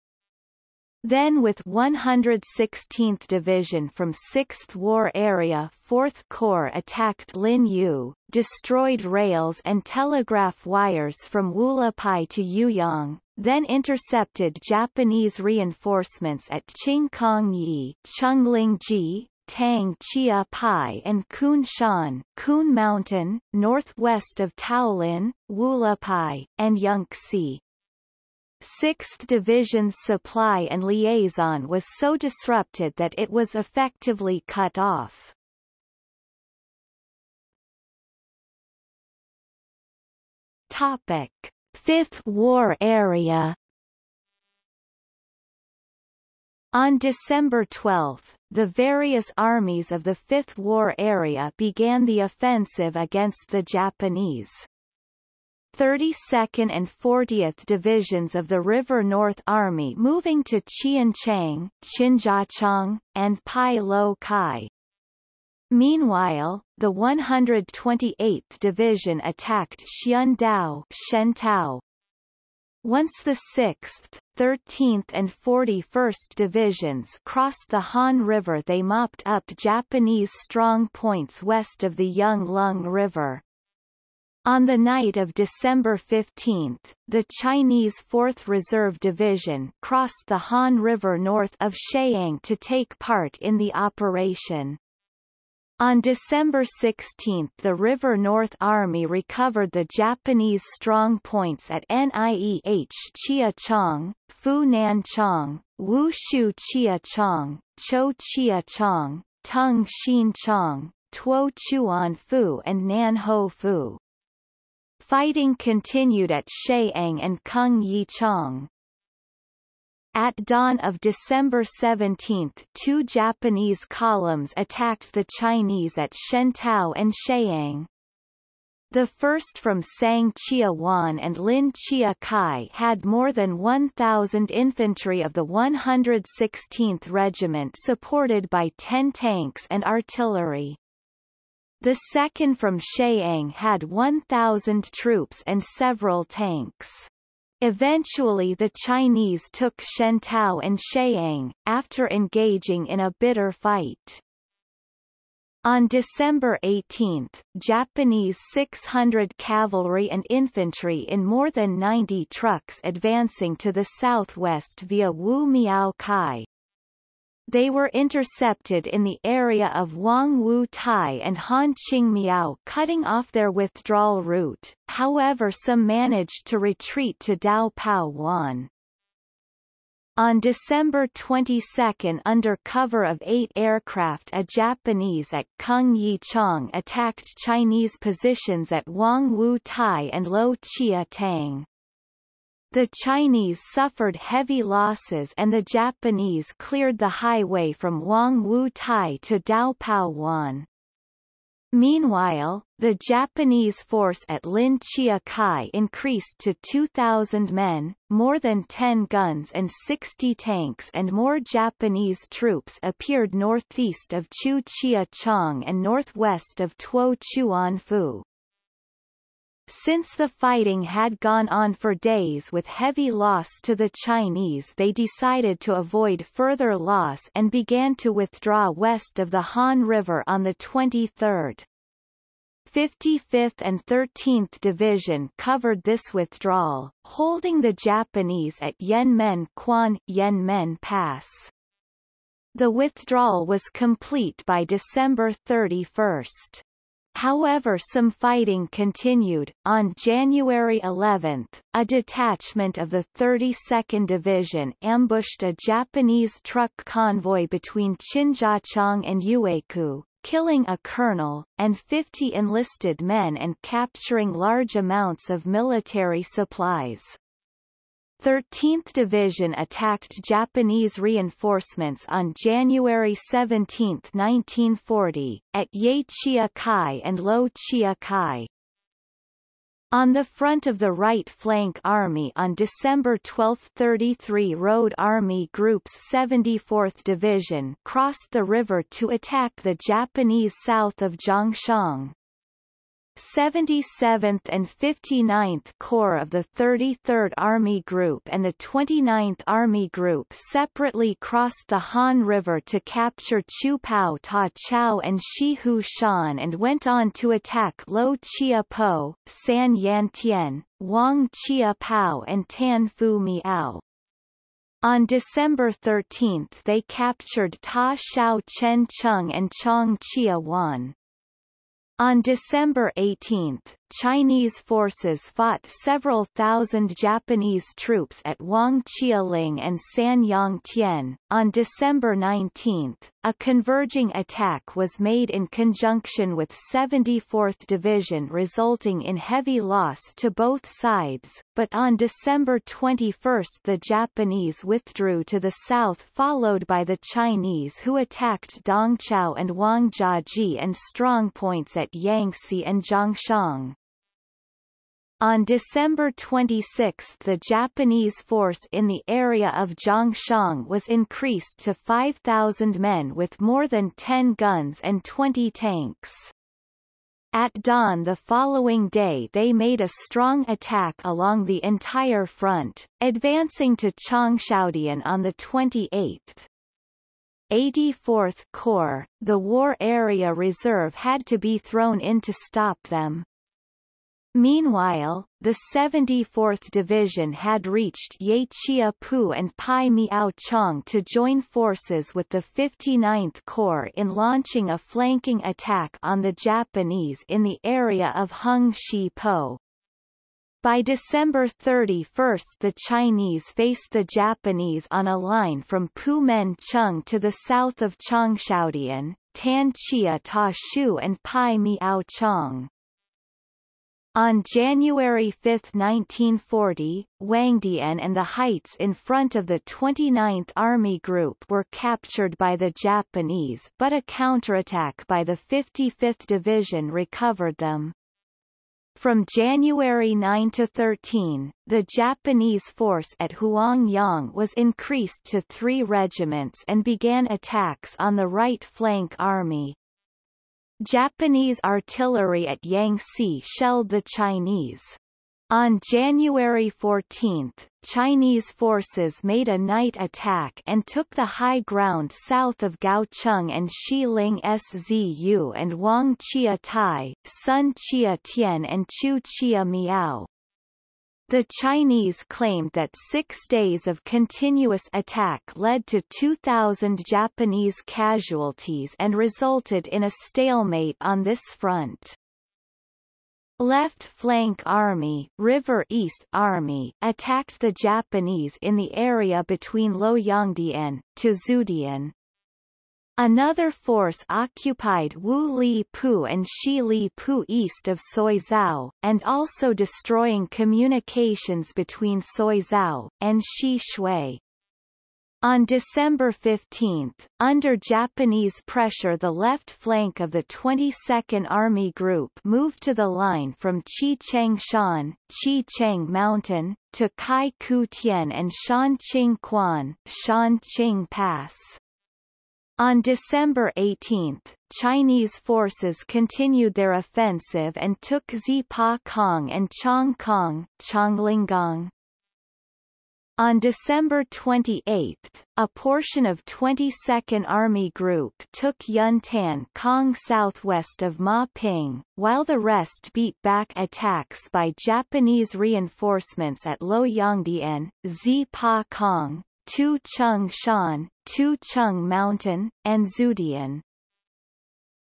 Then with 116th Division from 6th War Area 4th Corps attacked Lin Yu, destroyed rails and telegraph wires from Wulapai to Yueyang, then intercepted Japanese reinforcements at Qingkongyi, Chunglingji, Tang Chia Pai and Kun Shan, Kun Mountain, northwest of Taolin, Wulapai, and Yunxi. 6th Division's supply and liaison was so disrupted that it was effectively cut off. Topic: Fifth War Area On December 12, the various armies of the Fifth War Area began the offensive against the Japanese. 32nd and 40th Divisions of the River North Army moving to Qianchang, Qinjiacheng, and Pai Lo Kai. Meanwhile, the 128th Division attacked Xiandao Shentao. Once the 6th, 13th and 41st Divisions crossed the Han River they mopped up Japanese strong points west of the Yonglung River. On the night of December 15, the Chinese 4th Reserve Division crossed the Han River north of Sheiyang to take part in the operation. On December 16 the River North Army recovered the Japanese strong points at Nieh Chia Chong, Fu Nan Chong, Wu Shu Chia Chong, Cho Chia Chong, Tung Xin Chong, Tuo Chuan Fu and Nan Ho Fu. Fighting continued at Sheiyang and Kung Yi Chong. At dawn of December 17 two Japanese columns attacked the Chinese at Shentao and Sheiyang. The first from Sang Chia Wan and Lin Chia Kai had more than 1,000 infantry of the 116th Regiment supported by 10 tanks and artillery. The second from Sheiyang had 1,000 troops and several tanks. Eventually the Chinese took Shentao and Sheiyang, after engaging in a bitter fight. On December 18, Japanese 600 cavalry and infantry in more than 90 trucks advancing to the southwest via Wu Miao Kai, they were intercepted in the area of Wang Wu Tai and Han Miao cutting off their withdrawal route, however some managed to retreat to Dao Pao Wan. On December 22 under cover of eight aircraft a Japanese at Kung Yi Chong attacked Chinese positions at Wang Wu Tai and Lo Chia Tang. The Chinese suffered heavy losses and the Japanese cleared the highway from Wang Wu Tai to Dao Pao Wan. Meanwhile, the Japanese force at Lin Chia Kai increased to 2,000 men, more than 10 guns and 60 tanks and more Japanese troops appeared northeast of Chu Chia Chong and northwest of Tuo Chuan Fu. Since the fighting had gone on for days with heavy loss to the Chinese they decided to avoid further loss and began to withdraw west of the Han River on the 23rd. 55th and 13th Division covered this withdrawal, holding the Japanese at Yanmen Quan Yanmen Pass. The withdrawal was complete by December 31. However some fighting continued. On January 11, a detachment of the 32nd Division ambushed a Japanese truck convoy between Qinjiachang and Yueku, killing a colonel, and 50 enlisted men and capturing large amounts of military supplies. 13th Division attacked Japanese reinforcements on January 17, 1940, at Ye Chia Kai and Lo Chia Kai. On the front of the right flank army on December 12 33 Road Army Group's 74th Division crossed the river to attack the Japanese south of Zhongshan. 77th and 59th Corps of the 33rd Army Group and the 29th Army Group separately crossed the Han River to capture Chu Pao Ta Chao and Shi Hu Shan and went on to attack Lo Chia Po, San Yan Tian, Wang Chia Pao and Tan Fu Miao. On December 13 they captured Ta Shao Chen Chung and Chong Chia Wan. On December 18, Chinese forces fought several thousand Japanese troops at Wang Chialing and Sanyang Tien. On December 19, a converging attack was made in conjunction with 74th Division resulting in heavy loss to both sides, but on December 21 the Japanese withdrew to the south followed by the Chinese who attacked Dongqiao and Wangjiaji and strongpoints at Yangtze and Zhongshan. On December 26 the Japanese force in the area of Zhongshan was increased to 5,000 men with more than 10 guns and 20 tanks. At dawn the following day they made a strong attack along the entire front, advancing to Changshaodian on the 28th. 84th Corps, the War Area Reserve had to be thrown in to stop them. Meanwhile, the 74th Division had reached Ye Chia Pu and Pai Miao Chong to join forces with the 59th Corps in launching a flanking attack on the Japanese in the area of Hung Shi Po. By December 31 the Chinese faced the Japanese on a line from Pu Men Chung to the south of Changshaodian, Tan Chia Ta Shu and Pai Miao Chong. On January 5, 1940, Wangdian and the heights in front of the 29th Army Group were captured by the Japanese but a counterattack by the 55th Division recovered them. From January 9 to 13, the Japanese force at Huangyang was increased to three regiments and began attacks on the right flank army. Japanese artillery at Yangtze shelled the Chinese. On January 14, Chinese forces made a night attack and took the high ground south of Gaocheng and Xiling Szü and Wang Chia Tai, Sun Chia Tian and Chu Chia Miao. The Chinese claimed that six days of continuous attack led to 2,000 Japanese casualties and resulted in a stalemate on this front. Left Flank Army, River East Army attacked the Japanese in the area between Luoyangdian, to Zudian, Another force occupied Wu Li Pu and Shi Li Pu east of Suizhou, and also destroying communications between Suizhou and Shi Shui. On December 15, under Japanese pressure the left flank of the 22nd Army Group moved to the line from Chi-Cheng-shan, Chi-Cheng Mountain, to Kai-Ku-Tien and Shan-Ching-Quan, Shan-Ching Pass. On December 18, Chinese forces continued their offensive and took Zipa Kong and Chong Kong, Chonglinggong. On December 28, a portion of 22nd Army Group took Yuntan Kong southwest of Ma Ping, while the rest beat back attacks by Japanese reinforcements at Loyangdian, Zipa Kong, Tu Chung Shan, Tu Chung Mountain, and Zudian.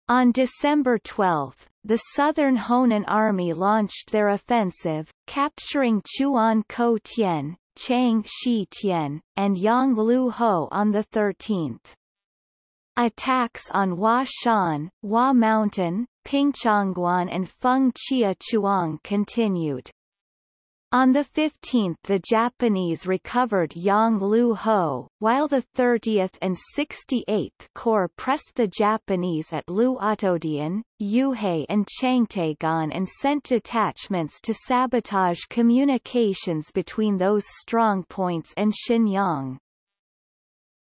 On December 12, the Southern Honan Army launched their offensive, capturing Chuan Ko Tien, Chang Shi Tian, and Yang Lu Ho on the 13th. Attacks on Hua Shan, Hua Mountain, Pingchongguan and Feng Chia Chuang continued. On the 15th the Japanese recovered Yang Lu Ho, while the 30th and 68th Corps pressed the Japanese at Lu Otodian, Yuhai and Changtaegan and sent detachments to sabotage communications between those strongpoints and Xinyang.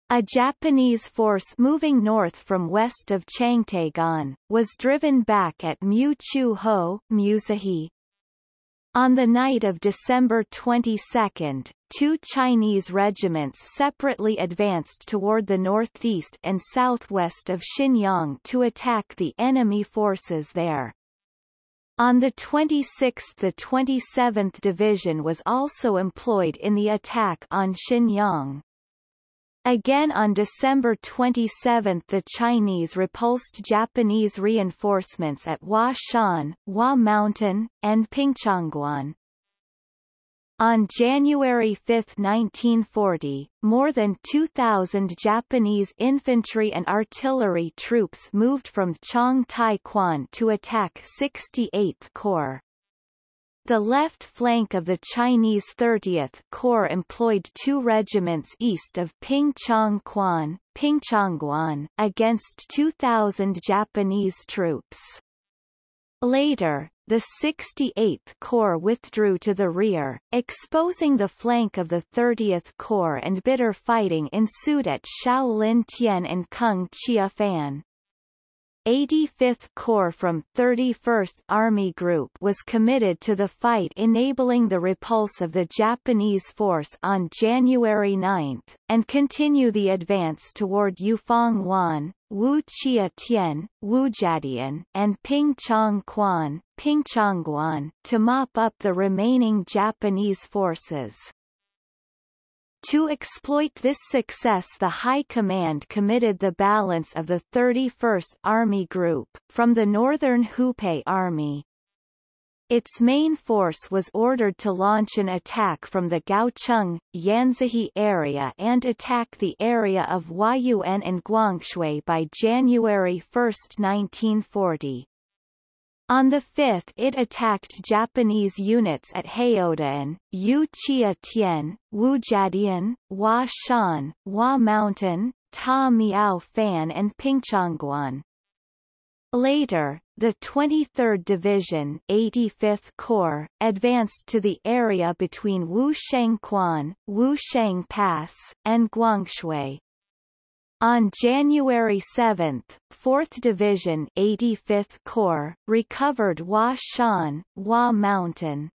A Japanese force moving north from west of Changtaegan, was driven back at Mu Chu Ho, Musahi, on the night of December 22, two Chinese regiments separately advanced toward the northeast and southwest of Xinyang to attack the enemy forces there. On the 26th the 27th Division was also employed in the attack on Xinyang. Again on December 27 the Chinese repulsed Japanese reinforcements at Hua Shan, Hua Mountain, and Pingchangguan. On January 5, 1940, more than 2,000 Japanese infantry and artillery troops moved from Chong Tai Kwan to attack 68th Corps. The left flank of the Chinese 30th Corps employed two regiments east of Pingchongguan, against 2,000 Japanese troops. Later, the 68th Corps withdrew to the rear, exposing the flank of the 30th Corps and bitter fighting ensued at Shaolin Tien and Kung Chia Fan. 85th Corps from 31st Army Group was committed to the fight enabling the repulse of the Japanese force on January 9, and continue the advance toward Yufeng Wan, Wu Chia Tien, Wujadian, and Pingchong Quan, Pingchongguan, to mop up the remaining Japanese forces. To exploit this success the High Command committed the balance of the 31st Army Group, from the Northern Hupei Army. Its main force was ordered to launch an attack from the Gaocheng, Yanzhi area and attack the area of Huayuan and Guangshui by January 1, 1940. On the 5th it attacked Japanese units at Haodan, Yu Chia Tien, Wujadian, Hua Shan, Hua Mountain, Ta Miao Fan and Pingchongguan. Later, the 23rd Division 85th Corps, advanced to the area between Wushengquan, Wusheng Pass, and Guangshui. On January 7, 4th Division 85th Corps, recovered Hua Shan, Hua Mountain.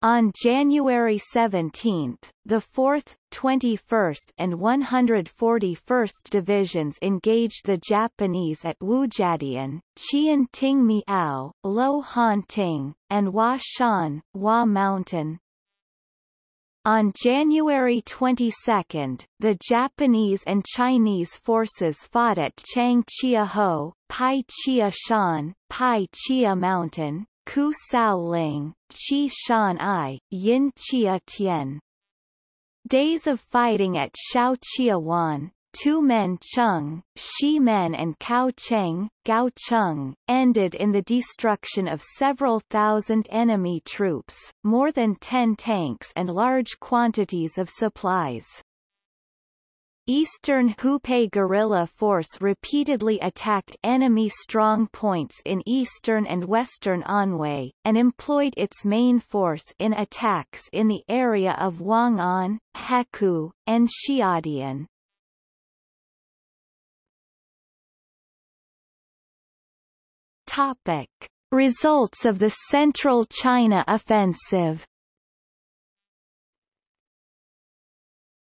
On January 17, the 4th, 21st and 141st Divisions engaged the Japanese at Wujadian, Qian Ting Miao, Lo Han Ting, and Hua Shan, Hua Mountain. On January 22, the Japanese and Chinese forces fought at Changchia Ho, Pai Chia Shan, Pai Chia Mountain, Ku Sao Ling, Chi Shan I, Yin Chia Tien. Days of fighting at Shao Chia Wan, Tu Men Chung, Shi Men and Cao Cheng, Gao Chung, ended in the destruction of several thousand enemy troops, more than ten tanks and large quantities of supplies. Eastern Hupei guerrilla force repeatedly attacked enemy strong points in eastern and western Anhui, and employed its main force in attacks in the area of Wang'an, Hekou, and Xiadian. Topic. Results of the Central China Offensive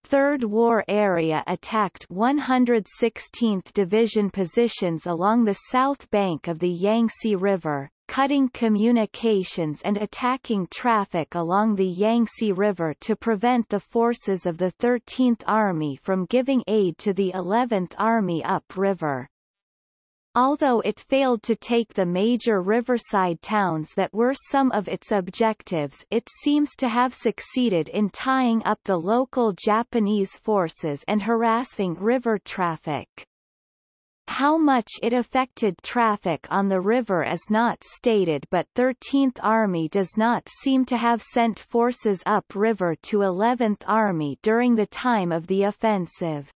3rd War Area attacked 116th Division positions along the south bank of the Yangtze River, cutting communications and attacking traffic along the Yangtze River to prevent the forces of the 13th Army from giving aid to the 11th Army upriver. Although it failed to take the major riverside towns that were some of its objectives it seems to have succeeded in tying up the local Japanese forces and harassing river traffic. How much it affected traffic on the river is not stated but 13th Army does not seem to have sent forces upriver to 11th Army during the time of the offensive.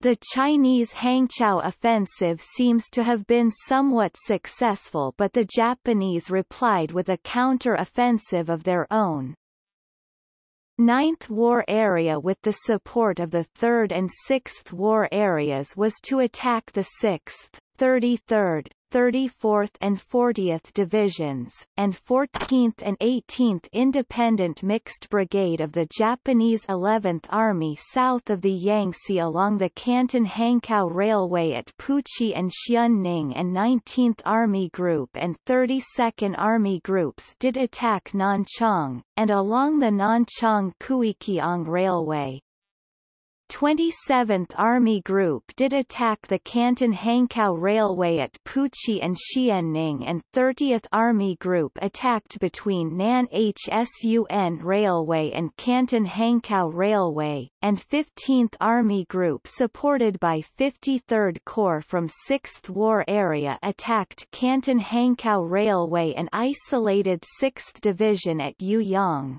The Chinese Hangzhou offensive seems to have been somewhat successful but the Japanese replied with a counter-offensive of their own. Ninth War Area with the support of the 3rd and 6th War Areas was to attack the 6th, 33rd, 34th and 40th Divisions, and 14th and 18th Independent Mixed Brigade of the Japanese 11th Army south of the Yangtze along the Canton-Hankow Railway at Puchi and Xianning and 19th Army Group and 32nd Army Groups did attack Nanchang, and along the Nanchang-Kiukiang Railway, 27th Army Group did attack the Canton-Hankow Railway at Puchi and Xianning and 30th Army Group attacked between Nan Hsun Railway and Canton-Hankow Railway, and 15th Army Group supported by 53rd Corps from 6th War Area attacked Canton-Hankow Railway and isolated 6th Division at Yueyang.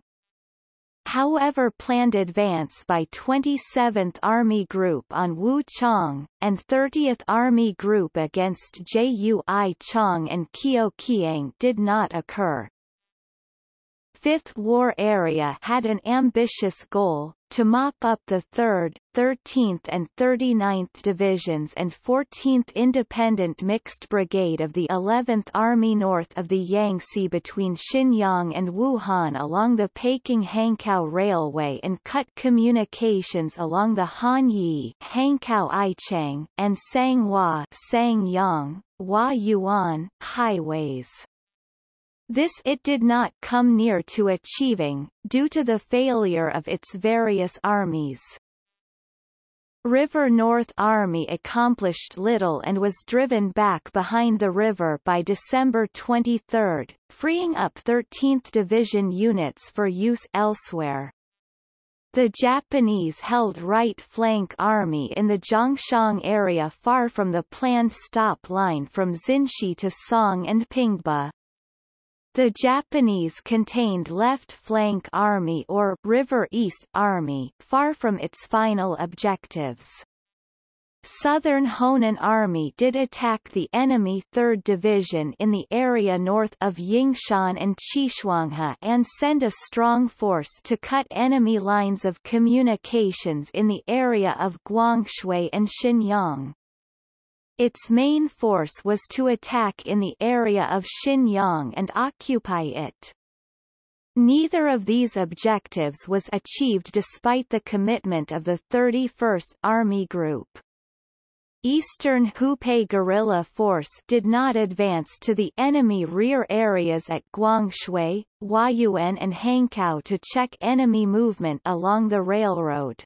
However planned advance by 27th Army Group on Wu Chang, and 30th Army Group against Jui Chang and Kiukiang did not occur. Fifth War Area had an ambitious goal, to mop up the 3rd, 13th and 39th Divisions and 14th Independent Mixed Brigade of the 11th Army north of the Yangtze between Xinyang and Wuhan along the Peking-Hankow Railway and cut communications along the Hanyi Hankow-Ichang and Sanghua Sangyang, Hua Yuan highways. This it did not come near to achieving, due to the failure of its various armies. River North Army accomplished little and was driven back behind the river by December 23, freeing up 13th Division units for use elsewhere. The Japanese held right flank army in the Zhongshan area far from the planned stop line from Xinshi to Song and Pingba. The Japanese contained Left Flank Army or River East Army far from its final objectives. Southern Honan Army did attack the enemy 3rd Division in the area north of Yingshan and Qishuanghe and send a strong force to cut enemy lines of communications in the area of Guangshui and Xinyang. Its main force was to attack in the area of Xinyang and occupy it. Neither of these objectives was achieved despite the commitment of the 31st Army Group. Eastern Hupei guerrilla force did not advance to the enemy rear areas at Guangshui, Huayuan and Hankow to check enemy movement along the railroad.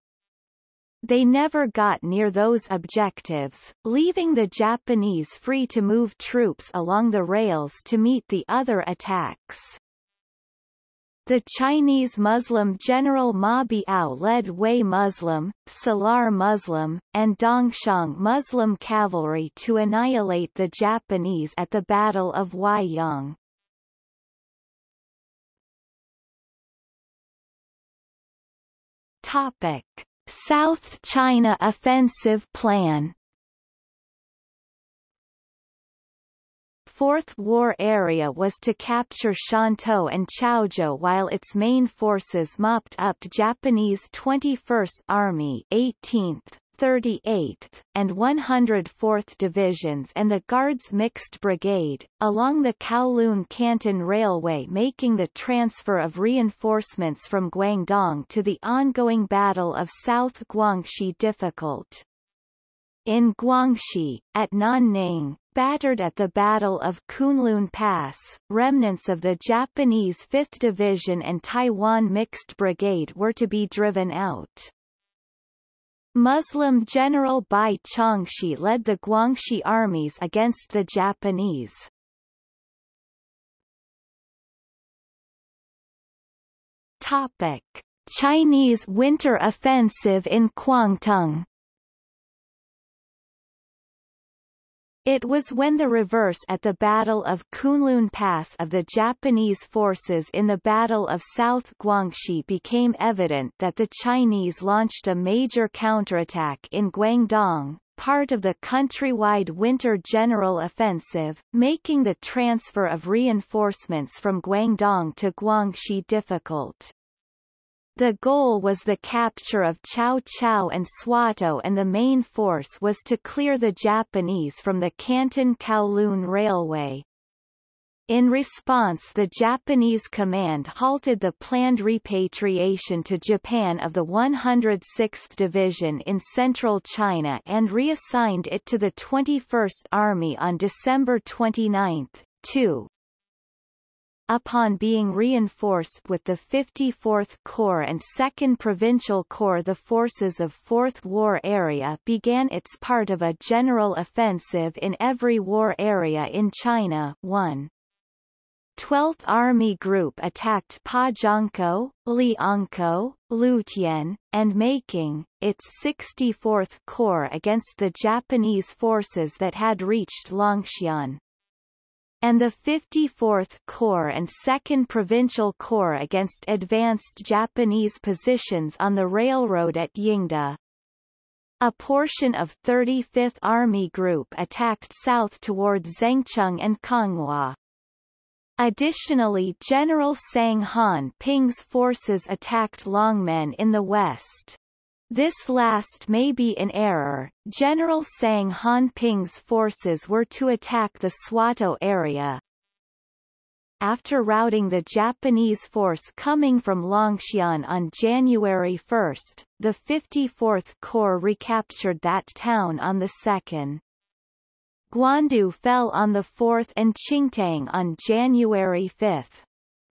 They never got near those objectives, leaving the Japanese free to move troops along the rails to meet the other attacks. The Chinese Muslim General Ma Biao led Hui Muslim, Salar Muslim, and Dongxiang Muslim cavalry to annihilate the Japanese at the Battle of Huaiyang. Topic. South China Offensive Plan. Fourth War Area was to capture Shantou and Chaozhou while its main forces mopped up Japanese 21st Army 18th, 38th, and 104th Divisions and the Guards Mixed Brigade, along the Kowloon Canton Railway making the transfer of reinforcements from Guangdong to the ongoing Battle of South Guangxi difficult. In Guangxi, at Nanning, battered at the Battle of Kunlun Pass, remnants of the Japanese 5th Division and Taiwan Mixed Brigade were to be driven out. Muslim General Bai Chongxi led the Guangxi armies against the Japanese. Topic. Chinese winter offensive in Kwangtung It was when the reverse at the Battle of Kunlun Pass of the Japanese forces in the Battle of South Guangxi became evident that the Chinese launched a major counterattack in Guangdong, part of the countrywide winter general offensive, making the transfer of reinforcements from Guangdong to Guangxi difficult. The goal was the capture of Cao Cao and Swatow and the main force was to clear the Japanese from the Canton-Kowloon Railway. In response the Japanese command halted the planned repatriation to Japan of the 106th Division in central China and reassigned it to the 21st Army on December 29, 2 upon being reinforced with the 54th Corps and 2nd Provincial Corps the forces of 4th War Area began its part of a general offensive in every war area in China 1. 12th Army Group attacked Pajiangkou, Liangkou, Lutian, and Making, its 64th Corps against the Japanese forces that had reached Longxian and the 54th Corps and 2nd Provincial Corps against advanced Japanese positions on the railroad at Yingde. A portion of 35th Army Group attacked south toward Zhengcheng and Konghua. Additionally General Sang Han Ping's forces attacked Longmen in the west. This last may be in error. General Sang Ping's forces were to attack the Swatow area. After routing the Japanese force coming from Longxian on January 1, the 54th Corps recaptured that town on the 2nd. Guandu fell on the 4th and Qingtang on January 5.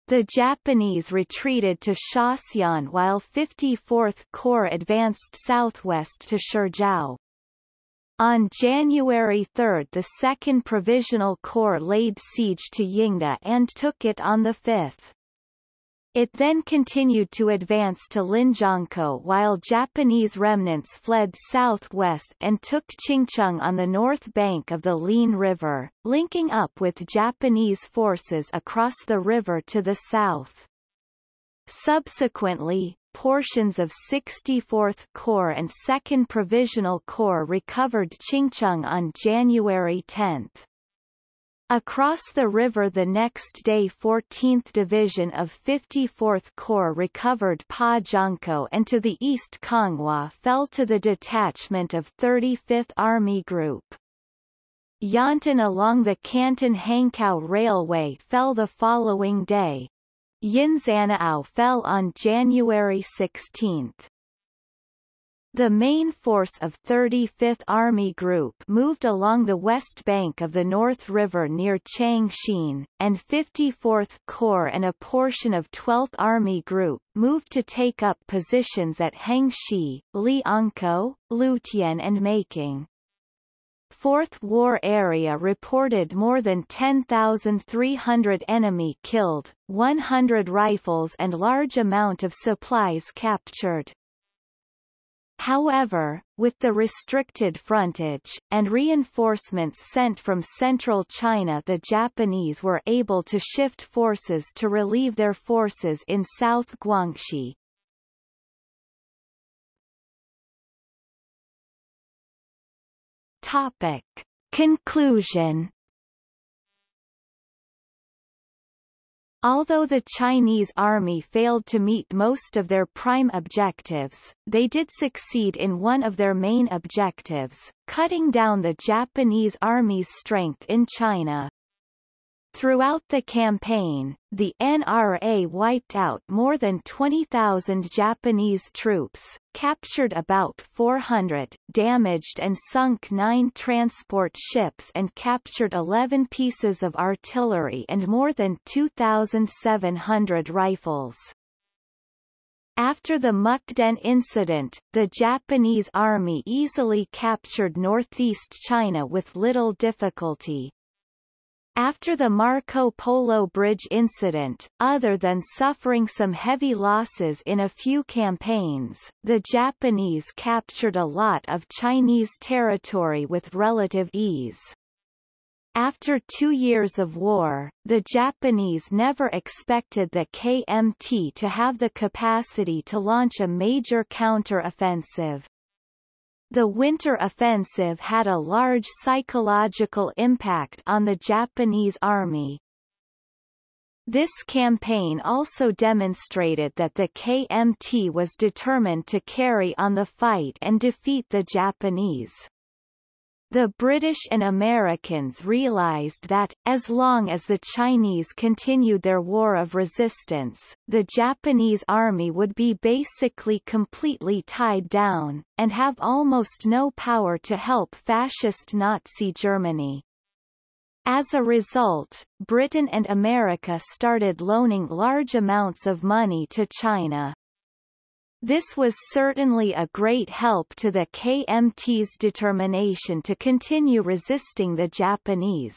The Japanese retreated to Shaxian while 54th Corps advanced southwest to Shijiao. On January 3 the 2nd Provisional Corps laid siege to Yingde and took it on the 5th. It then continued to advance to Linjiangkou while Japanese remnants fled southwest and took Qingcheng on the north bank of the Lin River, linking up with Japanese forces across the river to the south. Subsequently, portions of 64th Corps and 2nd Provisional Corps recovered Qingcheng on January 10. Across the river the next day 14th Division of 54th Corps recovered Pajiangkou and to the east Konghua fell to the detachment of 35th Army Group. Yantan along the Canton-Hankow Railway fell the following day. Yinzhanao fell on January 16. The main force of 35th Army Group moved along the west bank of the North River near Changxin, and 54th Corps and a portion of 12th Army Group moved to take up positions at Hengshi, Liangkou, Lutian and Making. Fourth War Area reported more than 10,300 enemy killed, 100 rifles and large amount of supplies captured. However, with the restricted frontage, and reinforcements sent from central China the Japanese were able to shift forces to relieve their forces in South Guangxi. Topic. Conclusion Although the Chinese army failed to meet most of their prime objectives, they did succeed in one of their main objectives, cutting down the Japanese army's strength in China. Throughout the campaign, the NRA wiped out more than 20,000 Japanese troops, captured about 400, damaged and sunk nine transport ships and captured 11 pieces of artillery and more than 2,700 rifles. After the Mukden incident, the Japanese army easily captured northeast China with little difficulty. After the Marco Polo Bridge incident, other than suffering some heavy losses in a few campaigns, the Japanese captured a lot of Chinese territory with relative ease. After two years of war, the Japanese never expected the KMT to have the capacity to launch a major counter-offensive. The winter offensive had a large psychological impact on the Japanese army. This campaign also demonstrated that the KMT was determined to carry on the fight and defeat the Japanese. The British and Americans realized that, as long as the Chinese continued their war of resistance, the Japanese army would be basically completely tied down, and have almost no power to help fascist Nazi Germany. As a result, Britain and America started loaning large amounts of money to China. This was certainly a great help to the KMT's determination to continue resisting the Japanese.